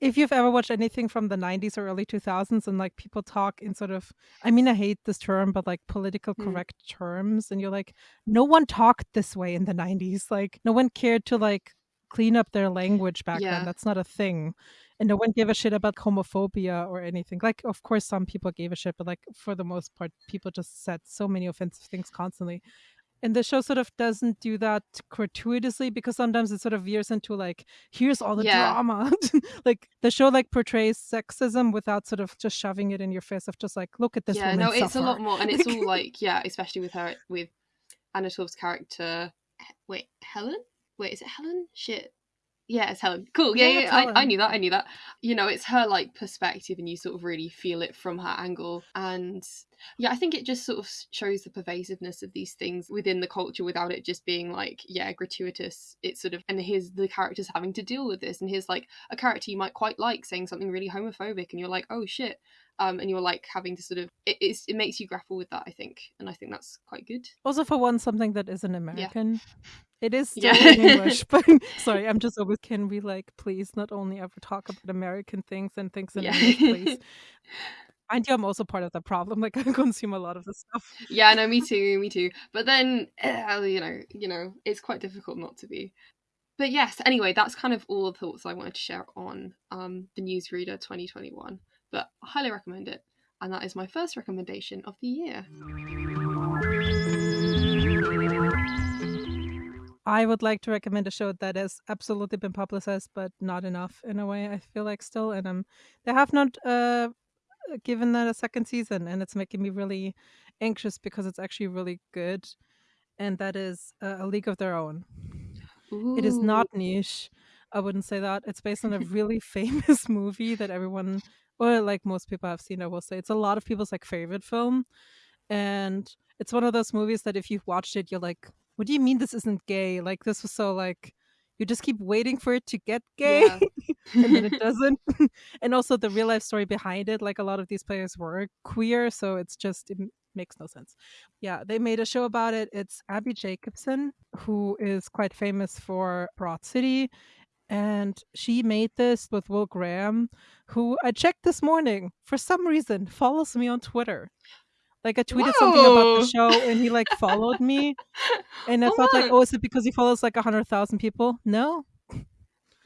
if you've ever watched anything from the 90s or early 2000s and like people talk in sort of, I mean, I hate this term, but like political Mm. correct terms, and you're like, no one talked this way in the 90s. Like, no one cared to like clean up their language back Yeah. then. That's not a thing. And no one gave a shit about homophobia or anything. Like, of course, some people gave a shit, but like for the most part, people just said so many offensive things constantly and the show sort of doesn't do that gratuitously because sometimes it sort of veers into like here's all the Yeah. drama like the show like portrays sexism without sort of just shoving it in your face of just like look at this yeah, no, it's a lot more, and it's all like yeah, especially with her with Anna Torv's character. Wait, Helen? Wait, is it Helen? Shit. Yeah, it's Helen. Cool. Yeah, Yeah, yeah. I, I knew that. I knew that. You know, it's her like perspective, and you sort of really feel it from her angle. And yeah, I think it just sort of shows the pervasiveness of these things within the culture without it just being like yeah gratuitous. It's sort of and here's the characters having to deal with this, and here's like a character you might quite like saying something really homophobic, and you're like, oh shit. Um, and you're like having to sort of it, it's, it makes you grapple with that I think and I think that's quite good also for one something that isn't american it is still Yeah. in english but sorry i'm just always can we like please not only ever talk about american things and things in Yeah. english please? And you i'm also part of the problem like i consume a lot of the stuff. Yeah no me too me too. But then uh, you know you know it's quite difficult not to be. But yes anyway that's kind of all the thoughts i wanted to share on um the newsreader 2021 but i highly recommend it and that is my first recommendation of the year I would like to recommend a show that has absolutely been publicized, but not enough in a way. I feel like still, and um, they have not uh given that a second season, and it's making me really anxious because it's actually really good, and that is uh, A League of Their Own. It is not niche. I wouldn't say that. It's based on a really famous movie that everyone, or like most people have seen. I will say it's a lot of people's like favorite film, and it's one of those movies that if you've watched it, you're like, "What do you mean this isn't gay? Like this was so like." You just keep waiting for it to get gay, Yeah. and then it doesn't. and also the real life story behind it, like a lot of these players were queer, so it's just it makes no sense. Yeah, they made a show about it. It's Abbi Jacobson, who is quite famous for Broad City. And she made this with Will Graham, who I checked this morning for some reason follows me on Twitter. Like I tweeted something about the show and he like followed me. And I Oh, thought like, oh, is it because he follows like a hundred thousand people? No.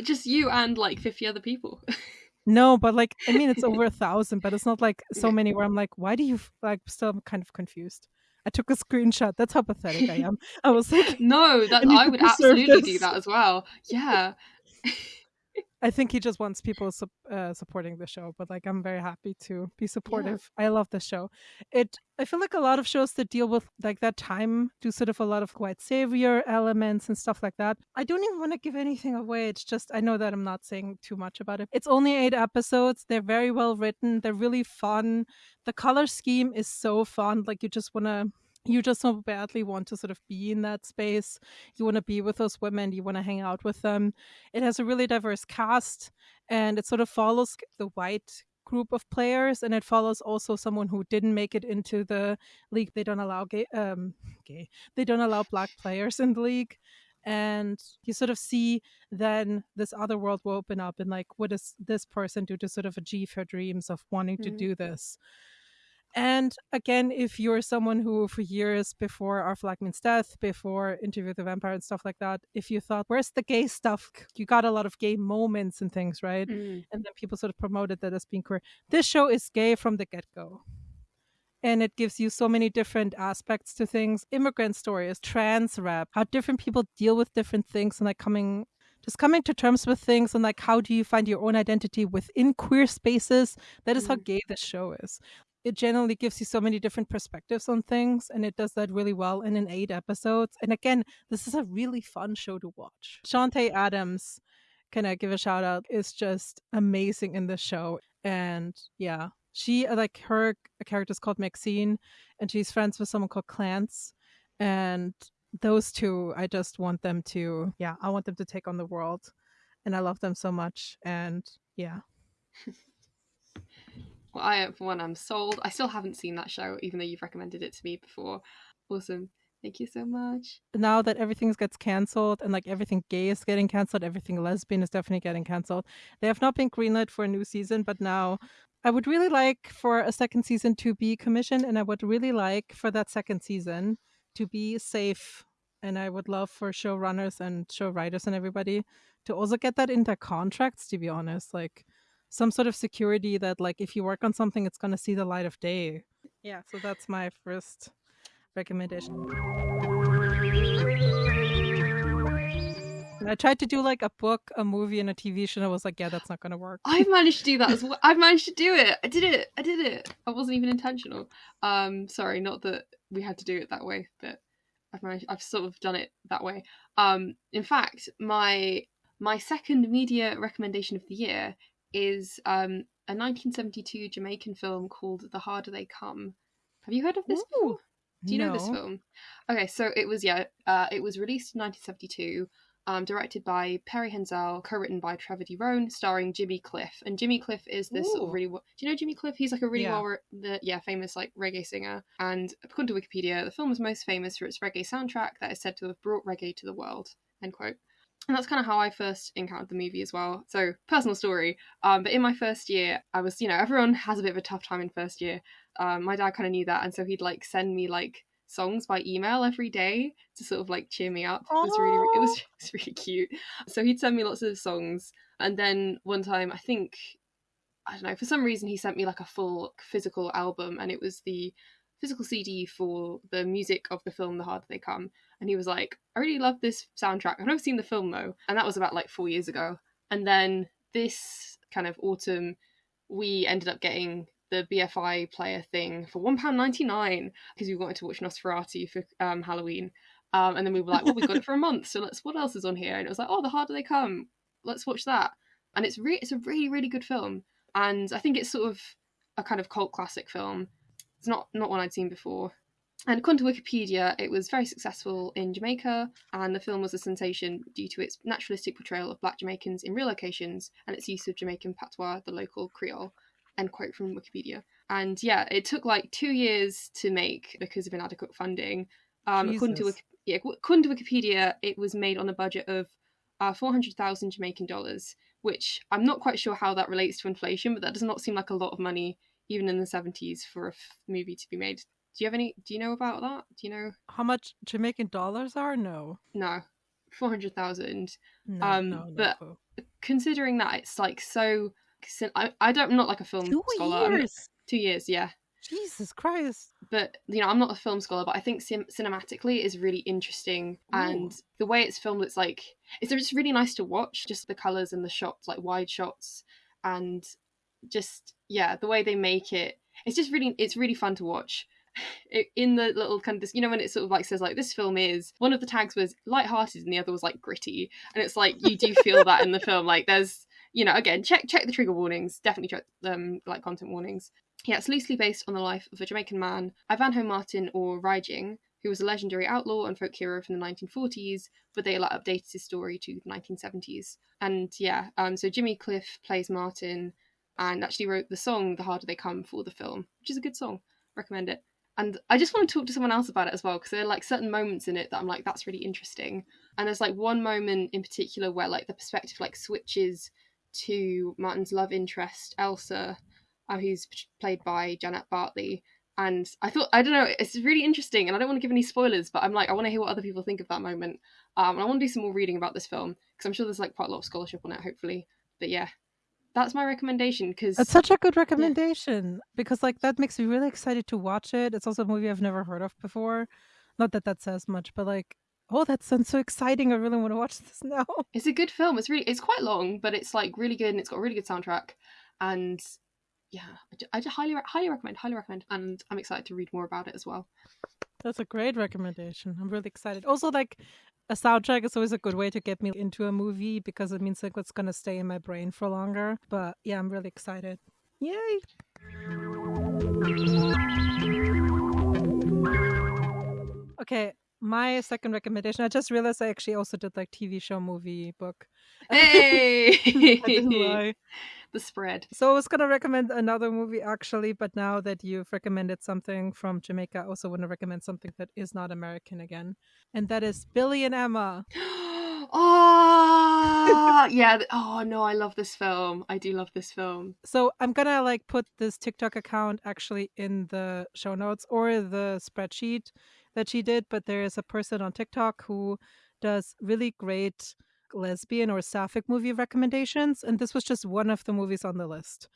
just you and like 50 other people No, but like I mean it's over a thousand, but it's not like so many where I'm like, why do you like still I'm kind of confused. I took a screenshot. That's how pathetic I am. I was like no that I i would absolutely do that as well yeah I think he just wants people sup- uh, supporting the show, but like I'm very happy to be supportive. I love the show. It I feel like a lot of shows that deal with like that time do sort of a lot of white savior elements and stuff like that. I don't even want to give anything away. It's just I know that I'm not saying too much about it. It's only 8 episodes. They're very well written. They're really fun. The color scheme is so fun. Like you just want to you just so badly want to sort of be in that space. You want to be with those women. You want to hang out with them it has a really diverse cast and it sort of follows the white group of players and it follows also someone who didn't make it into the league they don't allow gay um gay they don't allow black players in the league and you sort of see then this other world will open up and like what does this person do to sort of achieve her dreams of wanting to Mhm. do this And again, if you're someone who, for years before Our Flag Means Death, before Interview with the Vampire and stuff like that, if you thought, where's the gay stuff? You got a lot of gay moments and things, right? Mm. And then people sort of promoted that as being queer. This show is gay from the get go. And it gives you so many different aspects to things. Immigrant stories, trans rap, how different people deal with different things and like coming just coming to terms with things and like how do you find your own identity within queer spaces that is how Mm. gay this show is it generally gives you so many different perspectives on things and it does that really well and in eight episodes and again this is a really fun show to watch. Chanté adams can i give a shout out is just amazing in this show and yeah she uh, like her character is called maxine and she's friends with someone called clance and those two i just want them to yeah i want them to take on the world and i love them so much and yeah Well, I, for one, I'm sold. I still haven't seen that show, even though you've recommended it to me before. Awesome. Thank you so much. now that everything gets canceled and like everything gay is getting canceled, everything lesbian is definitely getting canceled. They have not been greenlit for a new season, but now I would really like for a second season to be commissioned, and I would really like for that second season to be safe. And I would love for showrunners and show writers and everybody to also get that in their contracts, to be honest. Like some sort of security that like if you work on something it's going to see the light of day. Yeah, so that's my first recommendation. I tried to do like a book, a movie, and a TV show. And I was like, yeah, that's not gonna work. I've managed to do that as well. I've managed to do it. I did it. I did it. I wasn't even intentional. Um, sorry, not that we had to do it that way, but I've managed. I've sort of done it that way. Um, in fact, my my second media recommendation of the year is um a 1972 Jamaican film called The Harder They Come. Have you heard of this Ooh, before? Do you know this film? Okay, so it was yeah, uh, it was released in 1972, um, directed by Perry Henzell, co-written by Trevor D. Rhone, starring Jimmy Cliff. And Jimmy Cliff is this sort of really do you know Jimmy Cliff? He's like a really Yeah. well the yeah famous like reggae singer. And according to Wikipedia, the film is most famous for its reggae soundtrack that is said to have brought reggae to the world. End quote. And that's kind of how I first encountered the movie as well. So personal story. Um, but in my first year, I was you know everyone has a bit of a tough time in first year um, my dad kind of knew that, and so he'd like send me like songs by email every day to sort of like cheer me up. It was really, it was, it was really cute. So he'd send me lots of songs, and then one time I think I don't know for some reason he sent me like a full physical album, and it was the physical CD for the music of the film The Harder They Come, and he was like, I really love this soundtrack. I've never seen the film though, and that was about like four years ago. And then this kind of autumn, we ended up getting the BFI player thing for one pound ninety nine because we wanted to watch Nosferatu for um, Halloween. Um, and then we were like, well, we've got it for a month, so let's. What else is on here? And it was like, oh, The Harder They Come. Let's watch that. And it's re- it's a really really good film, and I think it's sort of a kind of cult classic film. It's not not one I'd seen before. And according to Wikipedia, it was very successful in Jamaica, and the film was a sensation due to its naturalistic portrayal of black Jamaicans in real locations and its use of Jamaican patois, the local Creole. End quote from Wikipedia. And yeah, it took like two years to make because of inadequate funding. Um, according to Wiki- yeah, according to Wikipedia, it was made on a budget of uh, four hundred thousand Jamaican dollars, which I'm not quite sure how that relates to inflation, but that does not seem like a lot of money even in the seventies for a f- movie to be made. Do you have any? Do you know about that? Do you know? How much Jamaican dollars are? No. No, four hundred thousand. No, Um, no, no but- clue. Considering that it's like so. I, I don't. I'm not like a film Two scholar. Years. two years, yeah. Jesus Christ. but you know i'm not a film scholar but i think cin- cinematically it is really interesting and the way it's filmed it's like it's just really nice to watch just the colors and the shots like wide shots and just yeah the way they make it it's just really it's really fun to watch it, in the little kind of this you know when it sort of like says like this film is one of the tags was light-hearted and the other was like gritty and it's like you do feel that in the film like there's you know again check check the trigger warnings definitely check um like content warnings yeah, it's loosely based on the life of a Jamaican man, Ivanhoe Martin or Rhyging, who was a legendary outlaw and folk hero from the 1940s, but they like, updated his story to the 1970s. And yeah, um, so Jimmy Cliff plays Martin and actually wrote the song The Harder They Come for the film, which is a good song. Recommend it. And I just want to talk to someone else about it as well, because there are like certain moments in it that I'm like, that's really interesting. And there's like one moment in particular where like the perspective like switches to Martin's love interest, Elsa, uh, who's played by Janet Bartley, And I thought I don't know, it's really interesting, and I don't want to give any spoilers, but I'm like I want to hear what other people think of that moment. Um, and I want to do some more reading about this film because I'm sure there's like quite a lot of scholarship on it, hopefully. But yeah, that's my recommendation because It's such a good recommendation because like that makes me really excited to watch it. It's also a movie I've never heard of before. Not that that says much, but like, oh, that sounds so exciting. I really want to watch this now. it's a good film. It's really it's quite long, but it's like really good and it's got a really good soundtrack. And yeah, I I highly highly recommend, highly recommend, and I'm excited to read more about it as well. That's a great recommendation. I'm really excited. Also, like a soundtrack is always a good way to get me into a movie because it means like it's gonna stay in my brain for longer. But yeah, I'm really excited. Yay! Okay, my second recommendation. I just realized I actually also did like TV show, movie, book. Hey, I didn't lie. the spread. So I was gonna recommend another movie actually, but now that you've recommended something from Jamaica, I also want to recommend something that is not American again, and that is Billy and Emma. oh yeah. Oh no, I love this film. I do love this film. So I'm gonna like put this TikTok account actually in the show notes or the spreadsheet that she did, but there is a person on TikTok who does really great lesbian or sapphic movie recommendations, and this was just one of the movies on the list.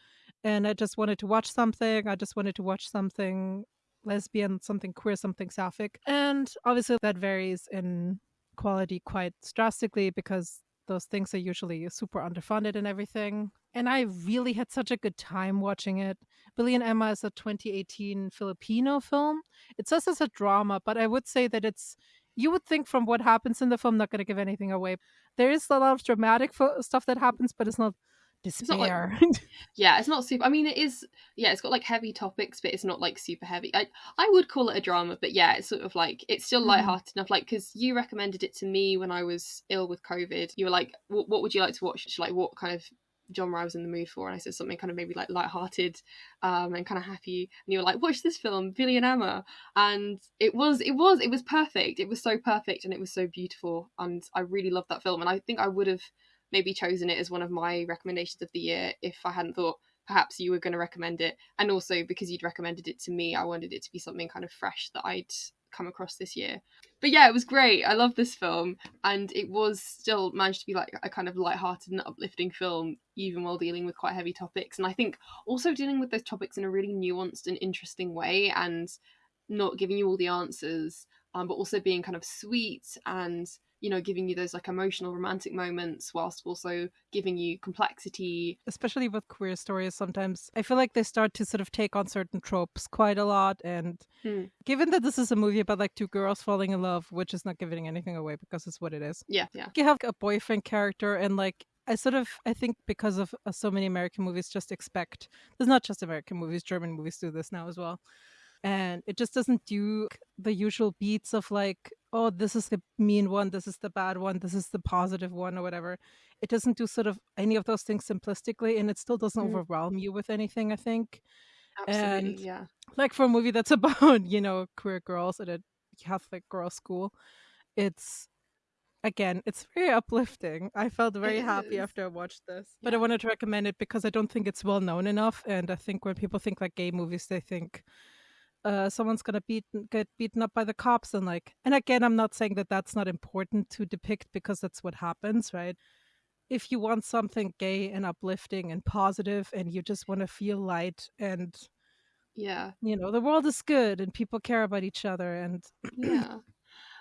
And I just wanted to watch something. I just wanted to watch something lesbian, something queer, something sapphic. And obviously that varies in quality quite drastically because those things are usually super underfunded and everything. And I really had such a good time watching it. Billy and Emma is a 2018 Filipino film. It says it's a drama, but I would say that it's, you would think from what happens in the film, not going to give anything away. There is a lot of dramatic stuff that happens, but it's not not like- despair. Yeah, it's not super. I mean, it is. Yeah, it's got like heavy topics, but it's not like super heavy. I I would call it a drama, but yeah, it's sort of like it's still Mhm. lighthearted enough. Like because you recommended it to me when I was ill with COVID. You were like, "What, what would you like to watch? Like, what kind of genre I was in the mood for?" And I said something kind of maybe like lighthearted, um, and kind of happy. And you were like, "Watch this film, Billy and Emma," and it was it was it was perfect. It was so perfect, and it was so beautiful, and I really loved that film. And I think I would have maybe chosen it as one of my recommendations of the year if I hadn't thought perhaps you were going to recommend it. And also because you'd recommended it to me, I wanted it to be something kind of fresh that I'd come across this year. But yeah, it was great. I love this film, and it was still managed to be like a kind of light-hearted and uplifting film, even while dealing with quite heavy topics. And I think also dealing with those topics in a really nuanced and interesting way, and not giving you all the answers, um, but also being kind of sweet and you know giving you those like emotional romantic moments whilst also giving you complexity especially with queer stories sometimes i feel like they start to sort of take on certain tropes quite a lot and Hmm. given that this is a movie about like two girls falling in love which is not giving anything away because it's what it is yeah yeah you have a boyfriend character and like i sort of i think because of uh, so many american movies just expect there's not just american movies german movies do this now as well and it just doesn't do the usual beats of like oh this is the mean one this is the bad one this is the positive one or whatever. It doesn't do sort of any of those things simplistically and it still doesn't Mhm. overwhelm you with anything i think. Absolutely And- yeah. like for a movie that's about you know queer girls at a catholic girls school it's again it's very uplifting. I felt very happy is. after i watched this but i wanted to recommend it because i don't think it's well known enough and i think when people think like gay movies they think uh, someone's gonna beat get beaten up by the cops and like and again i'm not saying that that's not important to depict because that's what happens right if you want something gay and uplifting and positive and you just want to feel light and yeah you know the world is good and people care about each other and yeah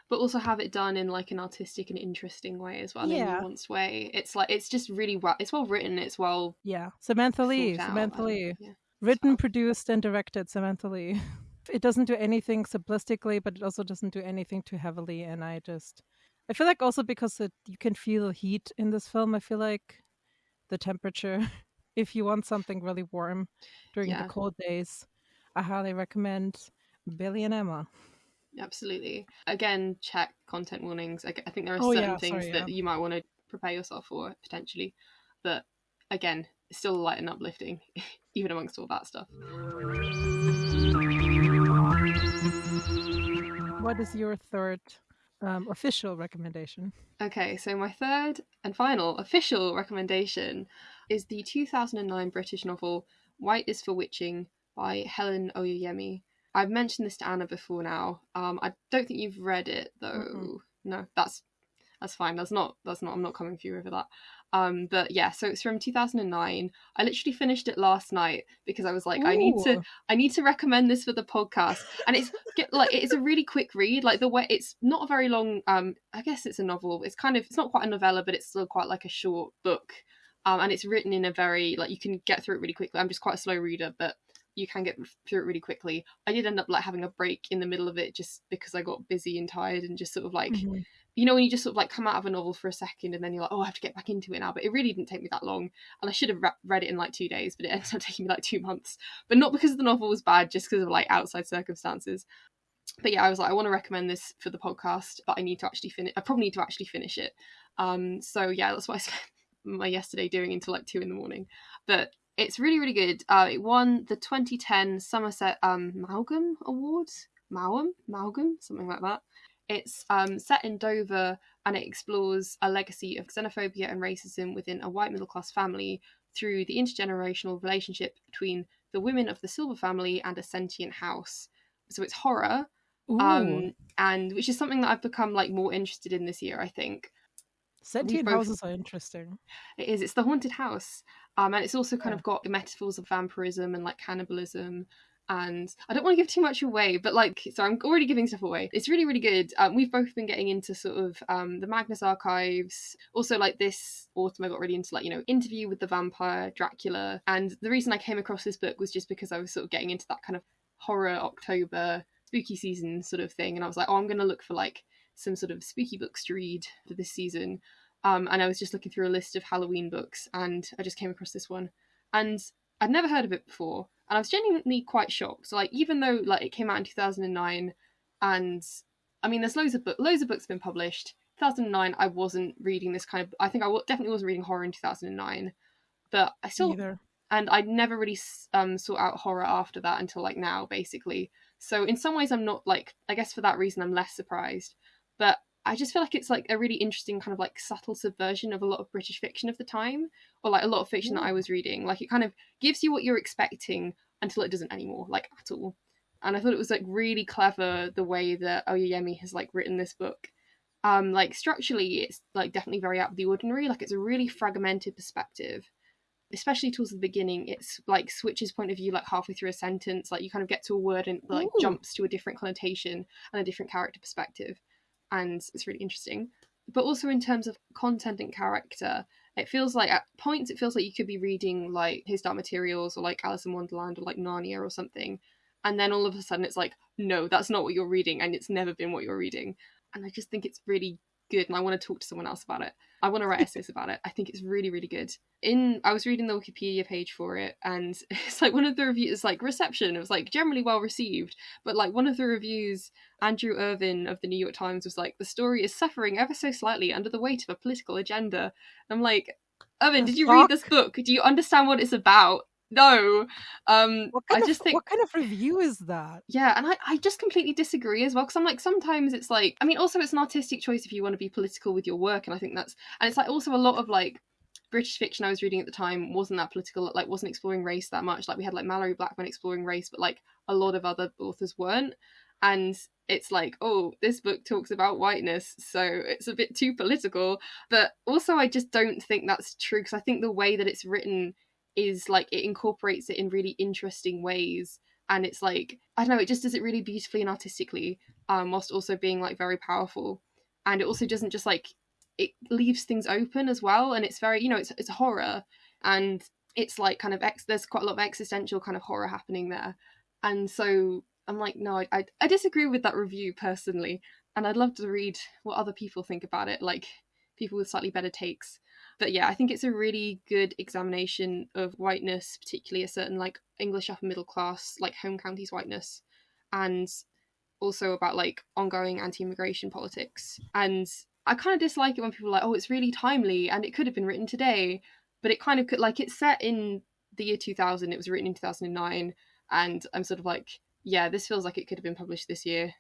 but also have it done in like an artistic and interesting way as well Yeah. in a nuanced way it's like it's just really well it's well written it's well yeah samantha lee thought out samantha lee yeah. written well. produced and directed samantha lee it doesn't do anything simplistically but it also doesn't do anything too heavily and i just i feel like also because it, you can feel heat in this film i feel like the temperature if you want something really warm during Yeah. the cold days i highly recommend billy and emma. Absolutely. Again check content warnings. I, I think there are Oh, certain yeah, things sorry, that you might want to prepare yourself for potentially but again it's still light and uplifting even amongst all that stuff what is your third um, official recommendation Okay, so my third and final official recommendation is the 2009 British novel White is for Witching by Helen Oyeyemi. I've mentioned this to Anna before now. Um, I don't think you've read it though. Mm-mm. No, that's that's fine. That's not that's not. I'm not coming for you over that. Um, but yeah, so it's from 2009. I literally finished it last night because I was like, I need to I need to recommend this for the podcast. And it's get, like it's a really quick read. Like the way it's not a very long. Um, I guess it's a novel. It's kind of it's not quite a novella, but it's still quite like a short book. Um, and it's written in a very like you can get through it really quickly. I'm just quite a slow reader, but you can get through it really quickly. I did end up like having a break in the middle of it just because I got busy and tired and just sort of like Mhm. You know when you just sort of like come out of a novel for a second and then you're like oh I have to get back into it now but it really didn't take me that long and I should have re- read it in like two days but it ended up taking me like two months but not because the novel was bad just because of like outside circumstances. But yeah I was like I want to recommend this for the podcast but I need to actually finish I probably need to actually finish it. Um so yeah that's what I spent my yesterday doing until like two in the morning but it's really really good. Uh it won the 2010 Somerset um Malgam Awards? Maugham Malgam? Something like that it's um, set in Dover and it explores a legacy of xenophobia and racism within a white middle class family through the intergenerational relationship between the women of the Silver family and a sentient house. So it's horror, Ooh. um, and which is something that I've become like more interested in this year. I think Sentient both- houses are interesting. it is. It's the haunted house, um, and it's also kind Yeah. of got the metaphors of vampirism and like cannibalism. And I don't want to give too much away, but like, so I'm already giving stuff away. It's really, really good. Um, we've both been getting into sort of um, the Magnus archives. Also, like this autumn, I got really into like you know Interview with the Vampire, Dracula. And the reason I came across this book was just because I was sort of getting into that kind of horror October spooky season sort of thing, and I was like, oh, I'm gonna look for like some sort of spooky books to read for this season. Um, and I was just looking through a list of Halloween books, and I just came across this one, and I'd never heard of it before, and I was genuinely quite shocked. So, like, even though like it came out in two thousand and nine, and I mean, there's loads of book, loads of books been published. 2009, I wasn't reading this kind of. I think I w- definitely wasn't reading horror in 2009, but I still Either. and I never really um sought out horror after that until like now, basically. So in some ways, I'm not like I guess for that reason I'm less surprised, but I just feel like it's like a really interesting kind of like subtle subversion of a lot of British fiction of the time, or like a lot of fiction that I was reading. Like it kind of gives you what you're expecting until it doesn't anymore, like at all. And I thought it was like really clever the way that Oyeyemi has like written this book. Um, like structurally, it's like definitely very out of the ordinary. Like it's a really fragmented perspective especially towards the beginning it's like switches point of view like halfway through a sentence like you kind of get to a word and like Ooh. jumps to a different connotation and a different character perspective and it's really interesting. But also in terms of content and character it feels like at points it feels like you could be reading like his dark materials or like alice in wonderland or like narnia or something and then all of a sudden it's like no that's not what you're reading and it's never been what you're reading. And i just think it's really good and i want to talk to someone else about it. I want to write essays about it. I think it's really really good. In i was reading the wikipedia page for it and it's like one of the reviews like reception. It was like generally well received but like one of the reviews andrew ervin of the new york times was like the story is suffering ever so slightly under the weight of a political agenda. I'm like ervin The did you read this book? Do you understand what it's about no um What kind i of just think what kind of review is that? yeah, and I, I just completely disagree as well because I'm like sometimes it's like I mean also it's an artistic choice if you want to be political with your work and I think that's and it's like also a lot of like British fiction I was reading at the time wasn't that political like wasn't exploring race that much like we had like Malorie Blackman exploring race but like a lot of other authors weren't and it's like oh this book talks about whiteness so it's a bit too political but also I just don't think that's true because I think the way that it's written is like it incorporates it in really interesting ways and it's like I don't know, it just does it really beautifully and artistically, um, whilst also being like very powerful. And it also doesn't just like it leaves things open as well, and it's very you know it's it's horror, and it's like kind of ex- there's quite a lot of existential kind of horror happening there, and so I'm like no, I I, I disagree with that review personally, and I'd love to read what other people think about it, like people with slightly better takes but yeah, I think it's a really good examination of whiteness, particularly a certain like English upper middle class, like home counties whiteness, and also about like ongoing anti-immigration politics. And I kind of dislike it when people are like, "Oh, it's really timely," and it could have been written today, but it kind of could like it's set in the year 2000. It was written in 2009, and I'm sort of like, yeah, this feels like it could have been published this year.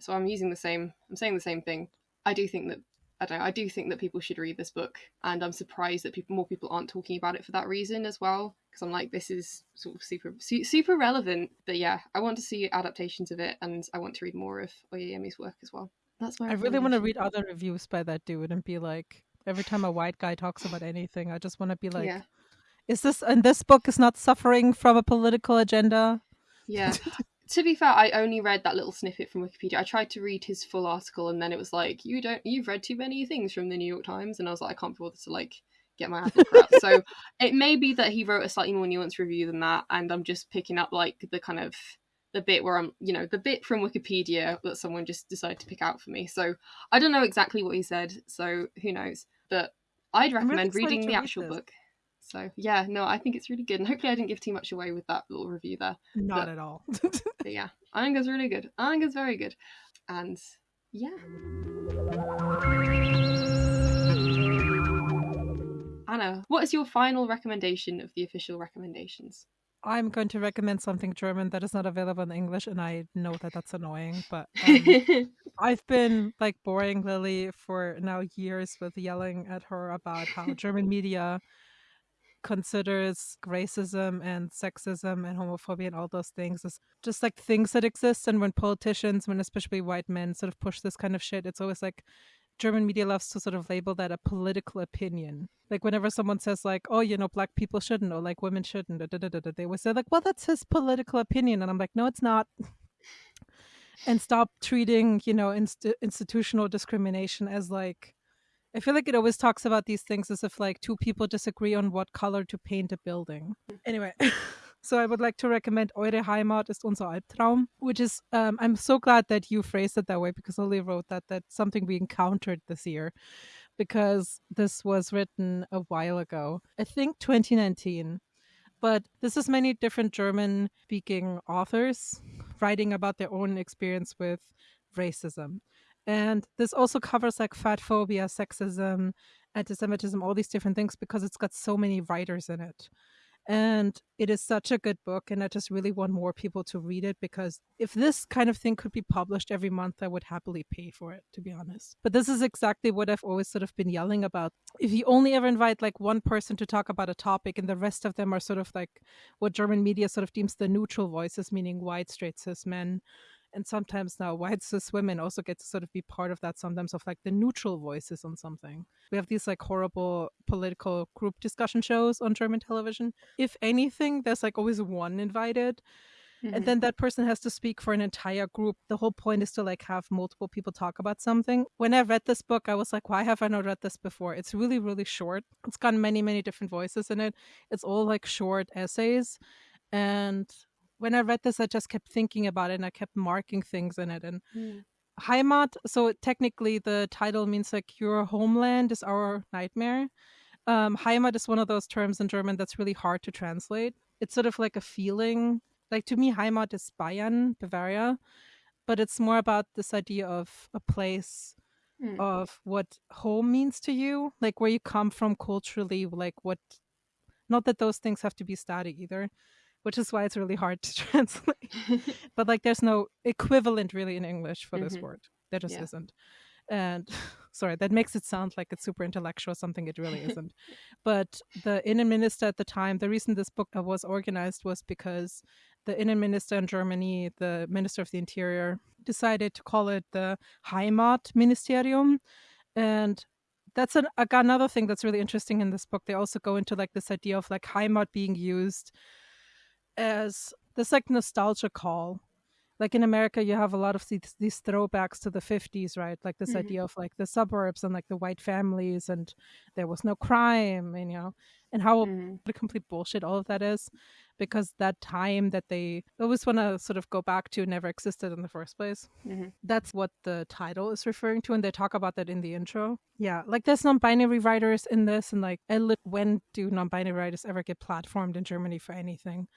So I'm using the same. I'm saying the same thing. I do think that I don't know, I do think that people should read this book, and I'm surprised that people more people aren't talking about it for that reason as well. because I'm like, this is sort of super su- super relevant. But yeah, I want to see adaptations of it, and I want to read more of Oyeyemi's work as well. That's my. I really want to read other reviews by that dude and be like, every time a white guy talks about anything, I just want to be like, yeah. is this and this book is not suffering from a political agenda? Yeah. to be fair, I only read that little snippet from Wikipedia. I tried to read his full article, and then it was like, "You don't, you've read too many things from the New York Times," and I was like, "I can't be bothered to like get my Apple crap." so it may be that he wrote a slightly more nuanced review than that, and I'm just picking up like the kind of the bit where I'm, you know, the bit from Wikipedia that someone just decided to pick out for me. So I don't know exactly what he said, so who knows? But I'd recommend really reading the read actual this. book. So yeah, no, I think it's really good, and hopefully I didn't give too much away with that little review there. Not But- at all. But yeah, it's really good. It's very good, and yeah. Anna, what is your final recommendation of the official recommendations? I'm going to recommend something German that is not available in English, and I know that that's annoying, but um, I've been like boring Lily for now years with yelling at her about how German media considers racism and sexism and homophobia and all those things as just like things that exist. And when politicians, when especially white men, sort of push this kind of shit, it's always like German media loves to sort of label that a political opinion. Like whenever someone says like, "Oh, you know, black people shouldn't," or like women shouldn't, da, da, da, they always say like, "Well, that's his political opinion," and I'm like, "No, it's not." and stop treating you know inst- institutional discrimination as like i feel like it always talks about these things as if like two people disagree on what color to paint a building. Anyway. So i would like to recommend eure heimat ist unser albtraum which is um, i'm so glad that you phrased it that way because lily wrote that that's something we encountered this year because this was written a while ago i think 2019 but this is many different german speaking authors writing about their own experience with racism. And this also covers like fat phobia, sexism, anti Semitism, all these different things because it's got so many writers in it. And it is such a good book. And I just really want more people to read it because if this kind of thing could be published every month, I would happily pay for it, to be honest. But this is exactly what I've always sort of been yelling about. If you only ever invite like one person to talk about a topic and the rest of them are sort of like what German media sort of deems the neutral voices, meaning white, straight, cis men. And sometimes now white cis women also get to sort of be part of that sometimes of like the neutral voices on something. We have these like horrible political group discussion shows on German television. If anything, there's like always one invited Mm-hmm. and then that person has to speak for an entire group the whole point is to like have multiple people talk about something when i read this book i was like why have i not read this before it's really really short it's got many many different voices in it it's all like short essays and when i read this i just kept thinking about it and i kept marking things in it and Mm. heimat so technically the title means like your homeland is our nightmare um, heimat is one of those terms in german that's really hard to translate it's sort of like a feeling like to me heimat is bayern bavaria but it's more about this idea of a place Mm. of what home means to you like where you come from culturally like what not that those things have to be static either which is why it's really hard to translate. But like there's no equivalent really in english for this Mhm. word. There just Yeah. isn't. And sorry that makes it sound like it's super intellectual something. It really isn't. But the inner minister at the time the reason this book uh, was organized was because the inner minister in germany the minister of the interior decided to call it the heimat ministerium and that's an, another thing that's really interesting in this book. They also go into like this idea of like heimat being used as this like nostalgia call like in america you have a lot of these, these throwbacks to the 50s right like this Mhm. idea of like the suburbs and like the white families and there was no crime and you know and how Mm. the complete bullshit all of that is because that time that they always want to sort of go back to never existed in the first place Mhm. that's what the title is referring to and they talk about that in the intro yeah like there's non-binary writers in this and like when do non-binary writers ever get platformed in germany for anything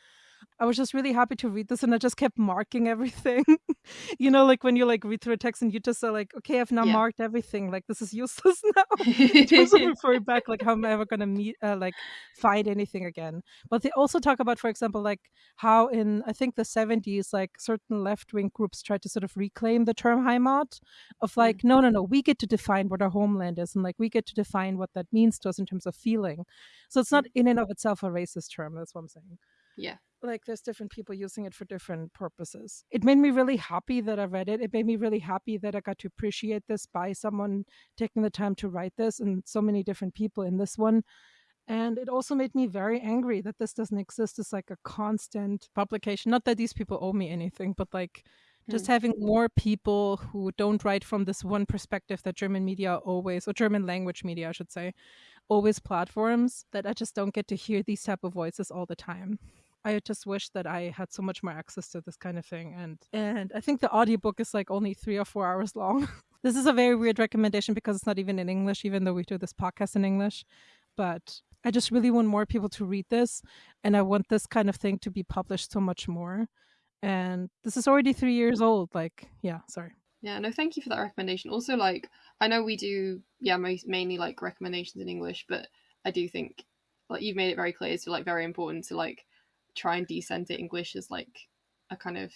I was just really happy to read this and I just kept marking everything. you know, like when you like read through a text and you just are like, okay, I've now Yeah. marked everything. Like this is useless now. of referring back, like how am I ever gonna meet, uh, like find anything again? But they also talk about, for example, like how in I think the seventies, like certain left wing groups tried to sort of reclaim the term Heimat, of like, no, no, no, we get to define what our homeland is, and like we get to define what that means to us in terms of feeling. So it's not in and of itself a racist term. That's what I'm saying yeah. Like there's different people using it for different purposes. It made me really happy that I read it. It made me really happy that I got to appreciate this by someone taking the time to write this and so many different people in this one. And it also made me very angry that this doesn't exist as like a constant publication. Not that these people owe me anything, but like just hmm. having more people who don't write from this one perspective that German media always, or German language media, I should say, always platforms that I just don't get to hear these type of voices all the time. I just wish that I had so much more access to this kind of thing. And and I think the audiobook is like only three or four hours long. this is a very weird recommendation because it's not even in English, even though we do this podcast in English. But I just really want more people to read this and I want this kind of thing to be published so much more. And this is already three years old. Like, yeah, sorry. Yeah, no, thank you for that recommendation. Also, like, I know we do, yeah, most, mainly like recommendations in English, but I do think, like, you've made it very clear it's like very important to like try and decenter English as like a kind of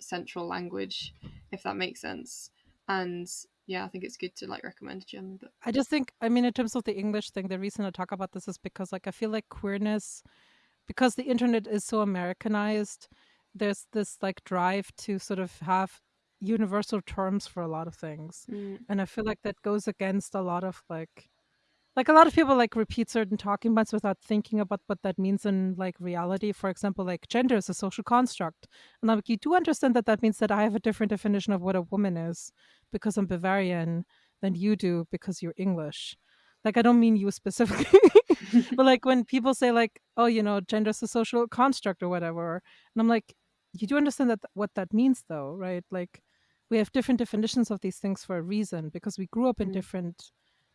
central language, if that makes sense. And yeah, I think it's good to like recommend a German book. I just think, I mean, in terms of the English thing, the reason I talk about this is because, like, I feel like queerness, because the internet is so Americanized, there's this like drive to sort of have universal terms for a lot of things. Mm, And I feel like that goes against a lot of like, like a lot of people like repeat certain talking points without thinking about what that means in like reality. For example, like gender is a social construct. And like, you do understand that that means that I have a different definition of what a woman is because I'm Bavarian than you do because you're English. Like I don't mean you specifically, but like when people say like, oh, you know, gender is a social construct or whatever, and I'm like, you do understand that what that means though, right? Like we have different definitions of these things for a reason because we grew up in Mm. different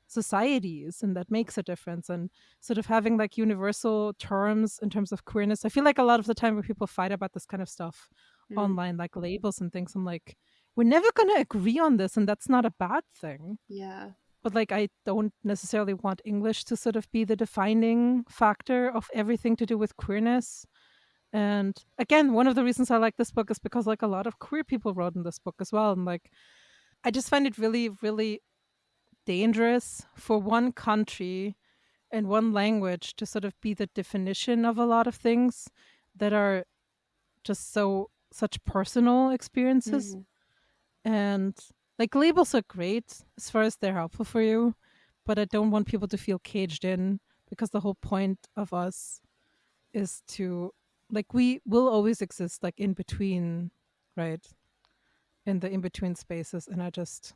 societies and that makes a difference and sort of having like universal terms in terms of queerness i feel like a lot of the time when people fight about this kind of stuff mm. online like labels and things i'm like we're never going to agree on this and that's not a bad thing Yeah. but like i don't necessarily want english to sort of be the defining factor of everything to do with queerness and again one of the reasons i like this book is because like a lot of queer people wrote in this book as well and like i just find it really really dangerous for one country and one language to sort of be the definition of a lot of things that are just so such personal experiences Mhm. and like labels are great as far as they're helpful for you but i don't want people to feel caged in because the whole point of us is to like we will always exist like in between right in the in between spaces and i just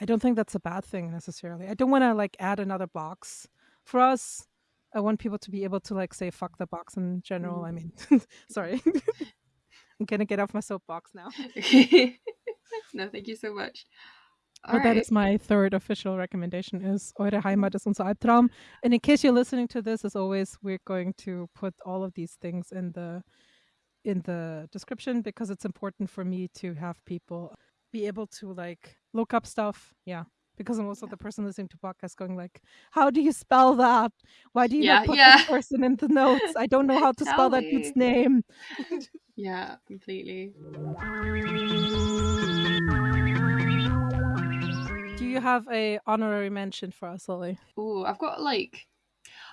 i don't think that's a bad thing necessarily i don't want to like add another box for us i want people to be able to like say fuck the box in general Mm. i mean sorry i'm gonna get off my soapbox now no, thank you so much. But that Alright. is my third official recommendation is Eure Heimat ist unser Albtraum. And in case you're listening to this, as always, we're going to put all of these things in the in the description because it's important for me to have people be able to like look up stuff. Yeah. Because I'm also the person listening to podcasts going like, How do you spell that? Why do you Yeah, not put yeah. this person in the notes? I don't know how to spell that dude's name. Yeah, completely. Do you have a honorary mention for us, Lily? Oh, I've got like,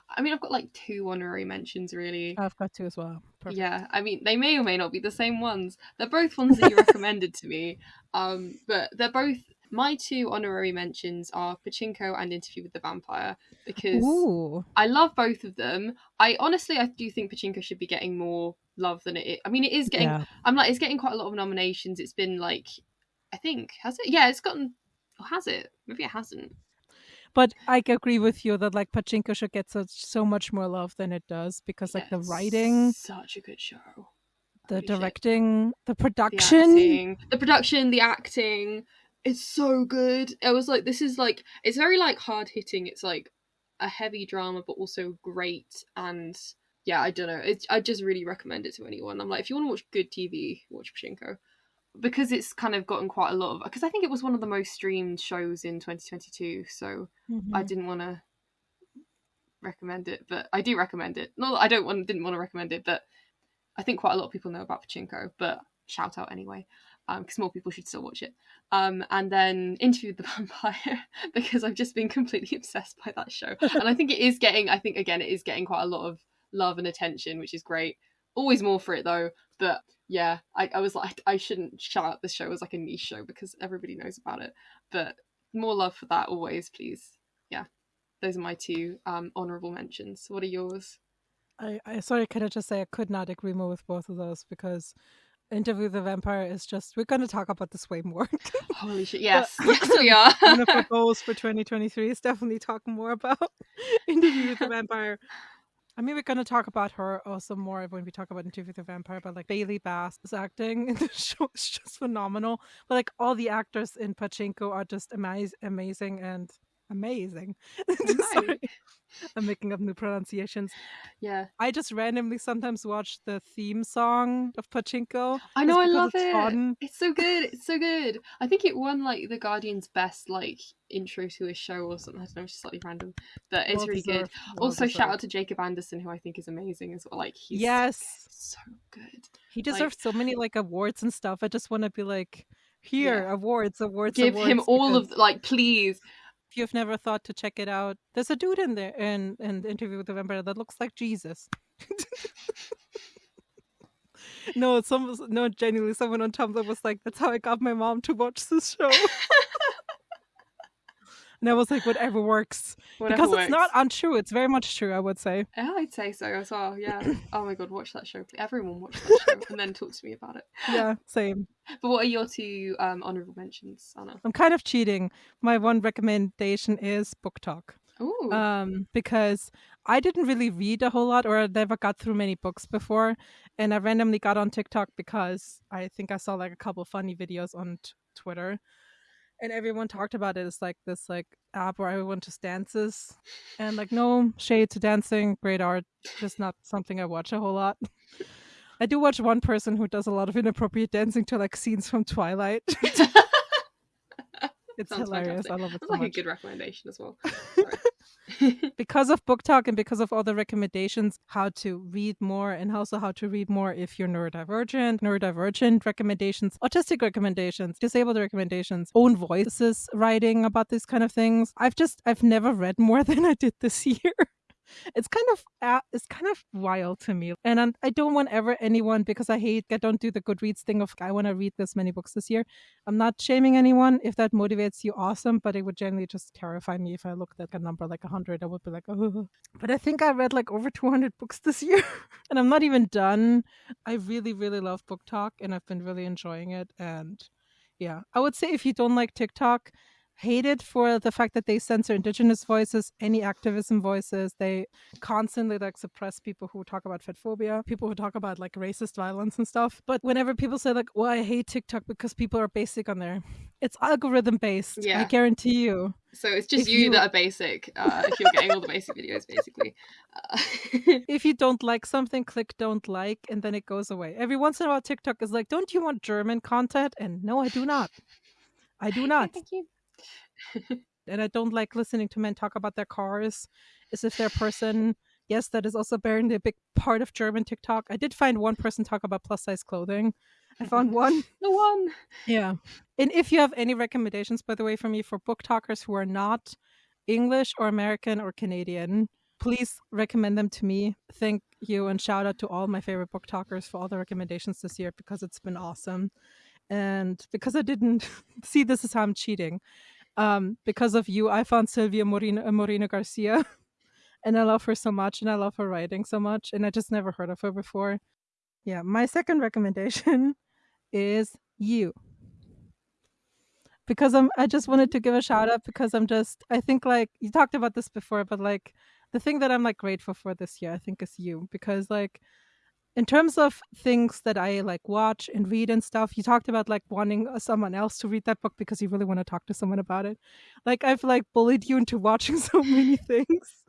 I mean, I've got like two honorary mentions really. I've got two as well. Perfect. Yeah, I mean, they may or may not be the same ones. They're both ones that you recommended to me. Um, but they're both my two honorary mentions are Pachinko and Interview with the Vampire because Ooh. I love both of them. I honestly, I do think Pachinko should be getting more love than it. Is. I mean, it is getting. Yeah. I'm like, it's getting quite a lot of nominations. It's been like, I think has it? Yeah, it's gotten. Or has it? Maybe it hasn't. But I agree with you that like Pachinko should get so so much more love than it does because like Yeah, the writing, such a good show. the Holy shit. directing, the the production. acting, the production, the acting, it's so good. I was like, this is like, it's very like hard hitting. It's like a heavy drama, but also great and yeah, I don't know. It's, I just really recommend it to anyone. I'm like, if you want to watch good TV, watch Pachinko. Because it's kind of gotten quite a lot of. Because I think it was one of the most streamed shows in 2022, so Mm-hmm. I didn't want to recommend it, but I do recommend it. Not that I don't want, didn't want to recommend it, but I think quite a lot of people know about Pachinko. But shout out anyway, because more people should still watch it. Um, and then Interview with the Vampire because I've just been completely obsessed by that show, and I think it is getting. I think again, it is getting quite a lot of love and attention, which is great. Always more for it though, but yeah, I, I was like, I shouldn't shout out this show as like a niche show because everybody knows about it. But more love for that always, please. Yeah, those are my two um, honorable mentions. What are yours? I, I sorry, can I just say I could not agree more with both of those because Interview with the Vampire is just we're gonna talk about this way more. Holy shit! Yes, yes, we are. One of our goals for 2023 is definitely talk more about Interview with the Vampire. I mean, we're gonna talk about her also more when we talk about Interview with the Vampire. But like Bailey Bass's acting in the show is just phenomenal. But like all the actors in Pachinko are just amaz- amazing and amazing. Sorry. I'm making up new pronunciations. Yeah, I just randomly sometimes watch the theme song of Pachinko. I know. I love it's it. fun. It's so good. It's so good. I think it won like the Guardian's best like intro to a show or something. I don't know, it's slightly random, but it's Well really good. well also, shout out to Jacob Anderson, who I think is amazing as well. Like he's Yes, so good. he like- deserves so many like awards and stuff. I just want to be like, here, awards, awards, Give him awards, all of like, please. You've never thought to check it out, there's a dude in there in in the interview with the vampire that looks like Jesus. no, some no, genuinely, someone on Tumblr was like, "That's how I got my mom to watch this show." and I was like, "Whatever works," Whatever because it's not untrue. It's very much true. I would say. Yeah, I'd say so as well. Yeah. oh my god, watch that show. Everyone watch that show and then talk to me about it. Yeah, same. But what are your two um, honorable mentions, Anna? I'm kind of cheating. My one recommendation is BookTok. Ooh. um, because I didn't really read a whole lot or I never got through many books before. And I randomly got on TikTok because I think I saw like a couple funny videos on t- Twitter. And everyone talked about it It's like this like app where everyone just dances. And like no shade to dancing, great art, just not something I watch a whole lot. I do watch one person who does a lot of inappropriate dancing to like scenes from Twilight. it's Sounds hilarious. fantastic. I love it That's so like much. a good recommendation as well. Because of BookTok and because of all the recommendations how to read more and also how to read more if you're neurodivergent neurodivergent recommendations autistic recommendations disabled recommendations own voices writing about these kind of things. I've just i've never read more than i did this year it's kind of uh, it's kind of wild to me and I'm, i don't want ever anyone because i hate i don't do the goodreads thing of i want to read this many books this year. I'm not shaming anyone. If that motivates you awesome but it would generally just terrify me if i looked at a number like 100 i would be like oh but i think i read like over 200 books this year and i'm not even done. I really really love BookTok and i've been really enjoying it and yeah. I would say if you don't like tiktok hate it for the fact that they censor indigenous voices any activism voices they constantly like suppress people who talk about fat phobia people who talk about like racist violence and stuff but whenever people say like well i hate tiktok because people are basic on there it's algorithm based i guarantee you So it's just you, you- that are basic. Uh, if you're getting all the basic videos, basically. Uh, if you don't like something click don't like and then it goes away every once in a while tiktok is like don't you want german content and no i do not i do not Thank you. and I don't like listening to men talk about their cars as if they're a person. Yes, that is also apparently a big part of German TikTok. I did find one person talk about plus size clothing. I found one. The one. Yeah. And if you have any recommendations, by the way, for me for BookTokers who are not English or American or Canadian, please recommend them to me. Thank you and shout out to all my favorite BookTokers for all the recommendations this year because it's been awesome. And because I didn't see this is how I'm cheating. Um, because of you, I found Silvia Moreno, Moreno Garcia. And I love her so much and I love her writing so much. And I just never heard of her before. Yeah, my second recommendation is you because I'm I just wanted to give a shout out because I'm just I think like you talked about this before, but like the thing that I'm like grateful for this year, I think is you because like in terms of things that I like watch and read and stuff, you talked about like wanting uh, someone else to read that book because you really want to talk to someone about it. Like I've like bullied you into watching so many things.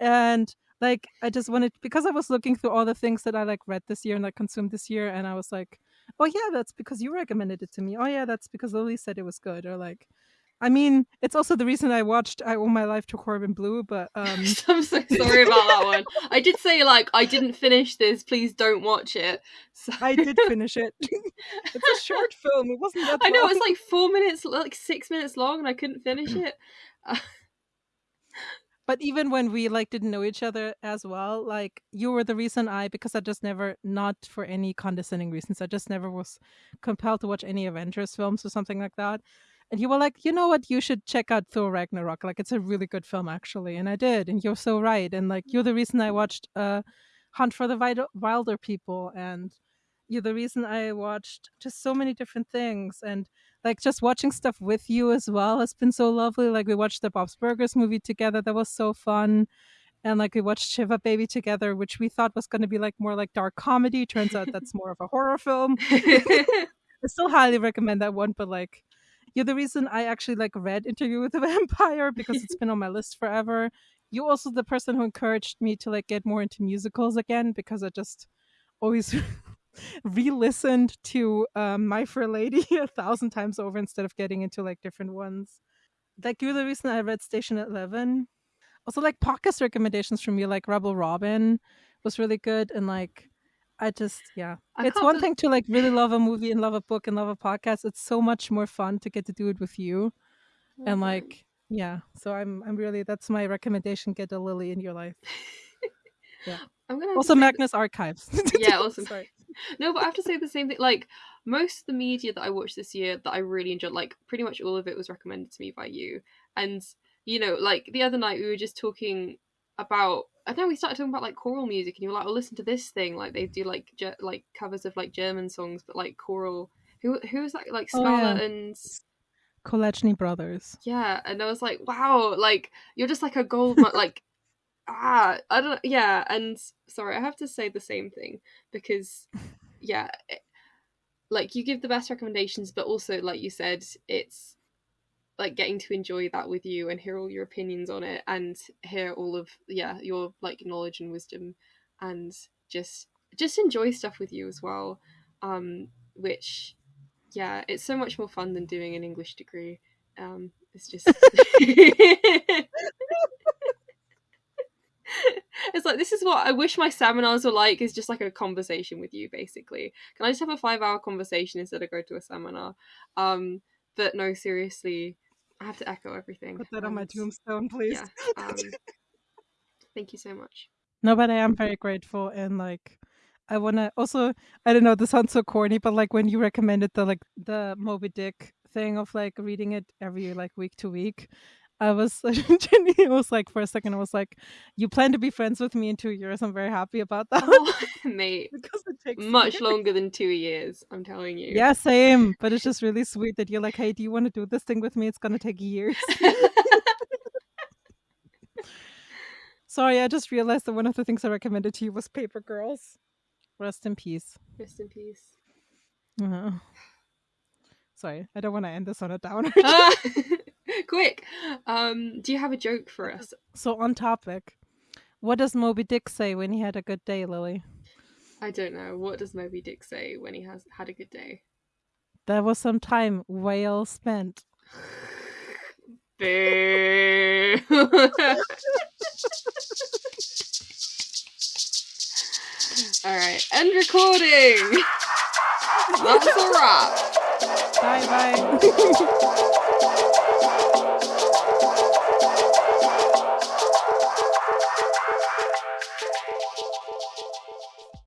And like I just wanted because I was looking through all the things that I like read this year and like consumed this year, and I was like, oh yeah, that's because you recommended it to me. Oh yeah, that's because Lily said it was good, or like. I mean, it's also the reason I watched I Owe My Life to Corbin Bleu, but um I'm so sorry about that one. I did say like I didn't finish this. Please don't watch it. So... I did finish it. it's a short film. It wasn't that. I know long. it's like four minutes, like six minutes long, and I couldn't finish it. But even when we like didn't know each other as well, like you were the reason I because I just never not for any condescending reasons, I just never was compelled to watch any Avengers films or something like that. And you were like, you know what, you should check out Thor Ragnarok. Like it's a really good film actually. And I did, and you're so right. And like you're the reason I watched uh Hunt for the Wilderpeople, and you're the reason I watched just so many different things and like just watching stuff with you as well has been so lovely. Like we watched the Bob's Burgers movie together. That was so fun. And like we watched Shiva Baby together, which we thought was going to be like more like dark comedy. Turns out that's more of a horror film. I still highly recommend that one, but like you're the reason I actually like read Interview with a Vampire because it's been on my list forever. You're also the person who encouraged me to like get more into musicals again because I just always re-listened to um, My Fair Lady a thousand times over instead of getting into like different ones. Like you're the reason I read Station Eleven. Also, like podcast recommendations from you, like Rebel Robin, was really good, and like I just yeah, I it's one thing to like really love a movie and love a book and love a podcast. It's so much more fun to get to do it with you, mm-hmm. and like yeah. So I'm I'm really that's my recommendation. Get a Lily in your life. Yeah. I'm gonna also Magnus Archives. yeah, awesome. Sorry. No, but I have to say the same thing. Like most of the media that I watched this year that I really enjoyed, like pretty much all of it was recommended to me by you. And you know, like the other night we were just talking about. I know we started talking about like choral music, and you were like, "Oh, listen to this thing." Like they do like ge- like covers of like German songs, but like choral. Who who is that? Like Scala oh, yeah. and Kolacny Brothers. Yeah, and I was like, wow, like you're just like a gold, like ah, I don't. know. Yeah, and sorry, I have to say the same thing because, yeah, it, like you give the best recommendations, but also, like you said, it's like getting to enjoy that with you and hear all your opinions on it and hear all of yeah your like knowledge and wisdom and just just enjoy stuff with you as well um which yeah it's so much more fun than doing an english degree um it's just it's like this is what I wish my seminars were like is just like a conversation with you basically. Can I just have a five hour conversation instead of go to a seminar? Um but no, seriously, I have to echo everything. Put that and, on my tombstone, please. Yeah, um, thank you so much. No, but I am very grateful and like I wanna also I don't know, this sounds so corny, but like when you recommended the like the Moby Dick thing of like reading it every like week to week I was Jenny It was like for a second I was like, You plan to be friends with me in two years. I'm very happy about that. Oh, mate. because it takes much years. longer than two years, I'm telling you. Yeah, same. But it's just really sweet that you're like, Hey, do you want to do this thing with me? It's gonna take years. Sorry, I just realized that one of the things I recommended to you was Paper Girls. Rest in peace. Rest in peace. Uh-huh. Sorry, I don't want to end this on a downer. Quick, um, do you have a joke for us? So on topic, what does Moby Dick say when he had a good day, Lily? I don't know. What does Moby Dick say when he has had a good day? There was some time well spent. Boo! All right, end recording. That's a wrap. Bye bye.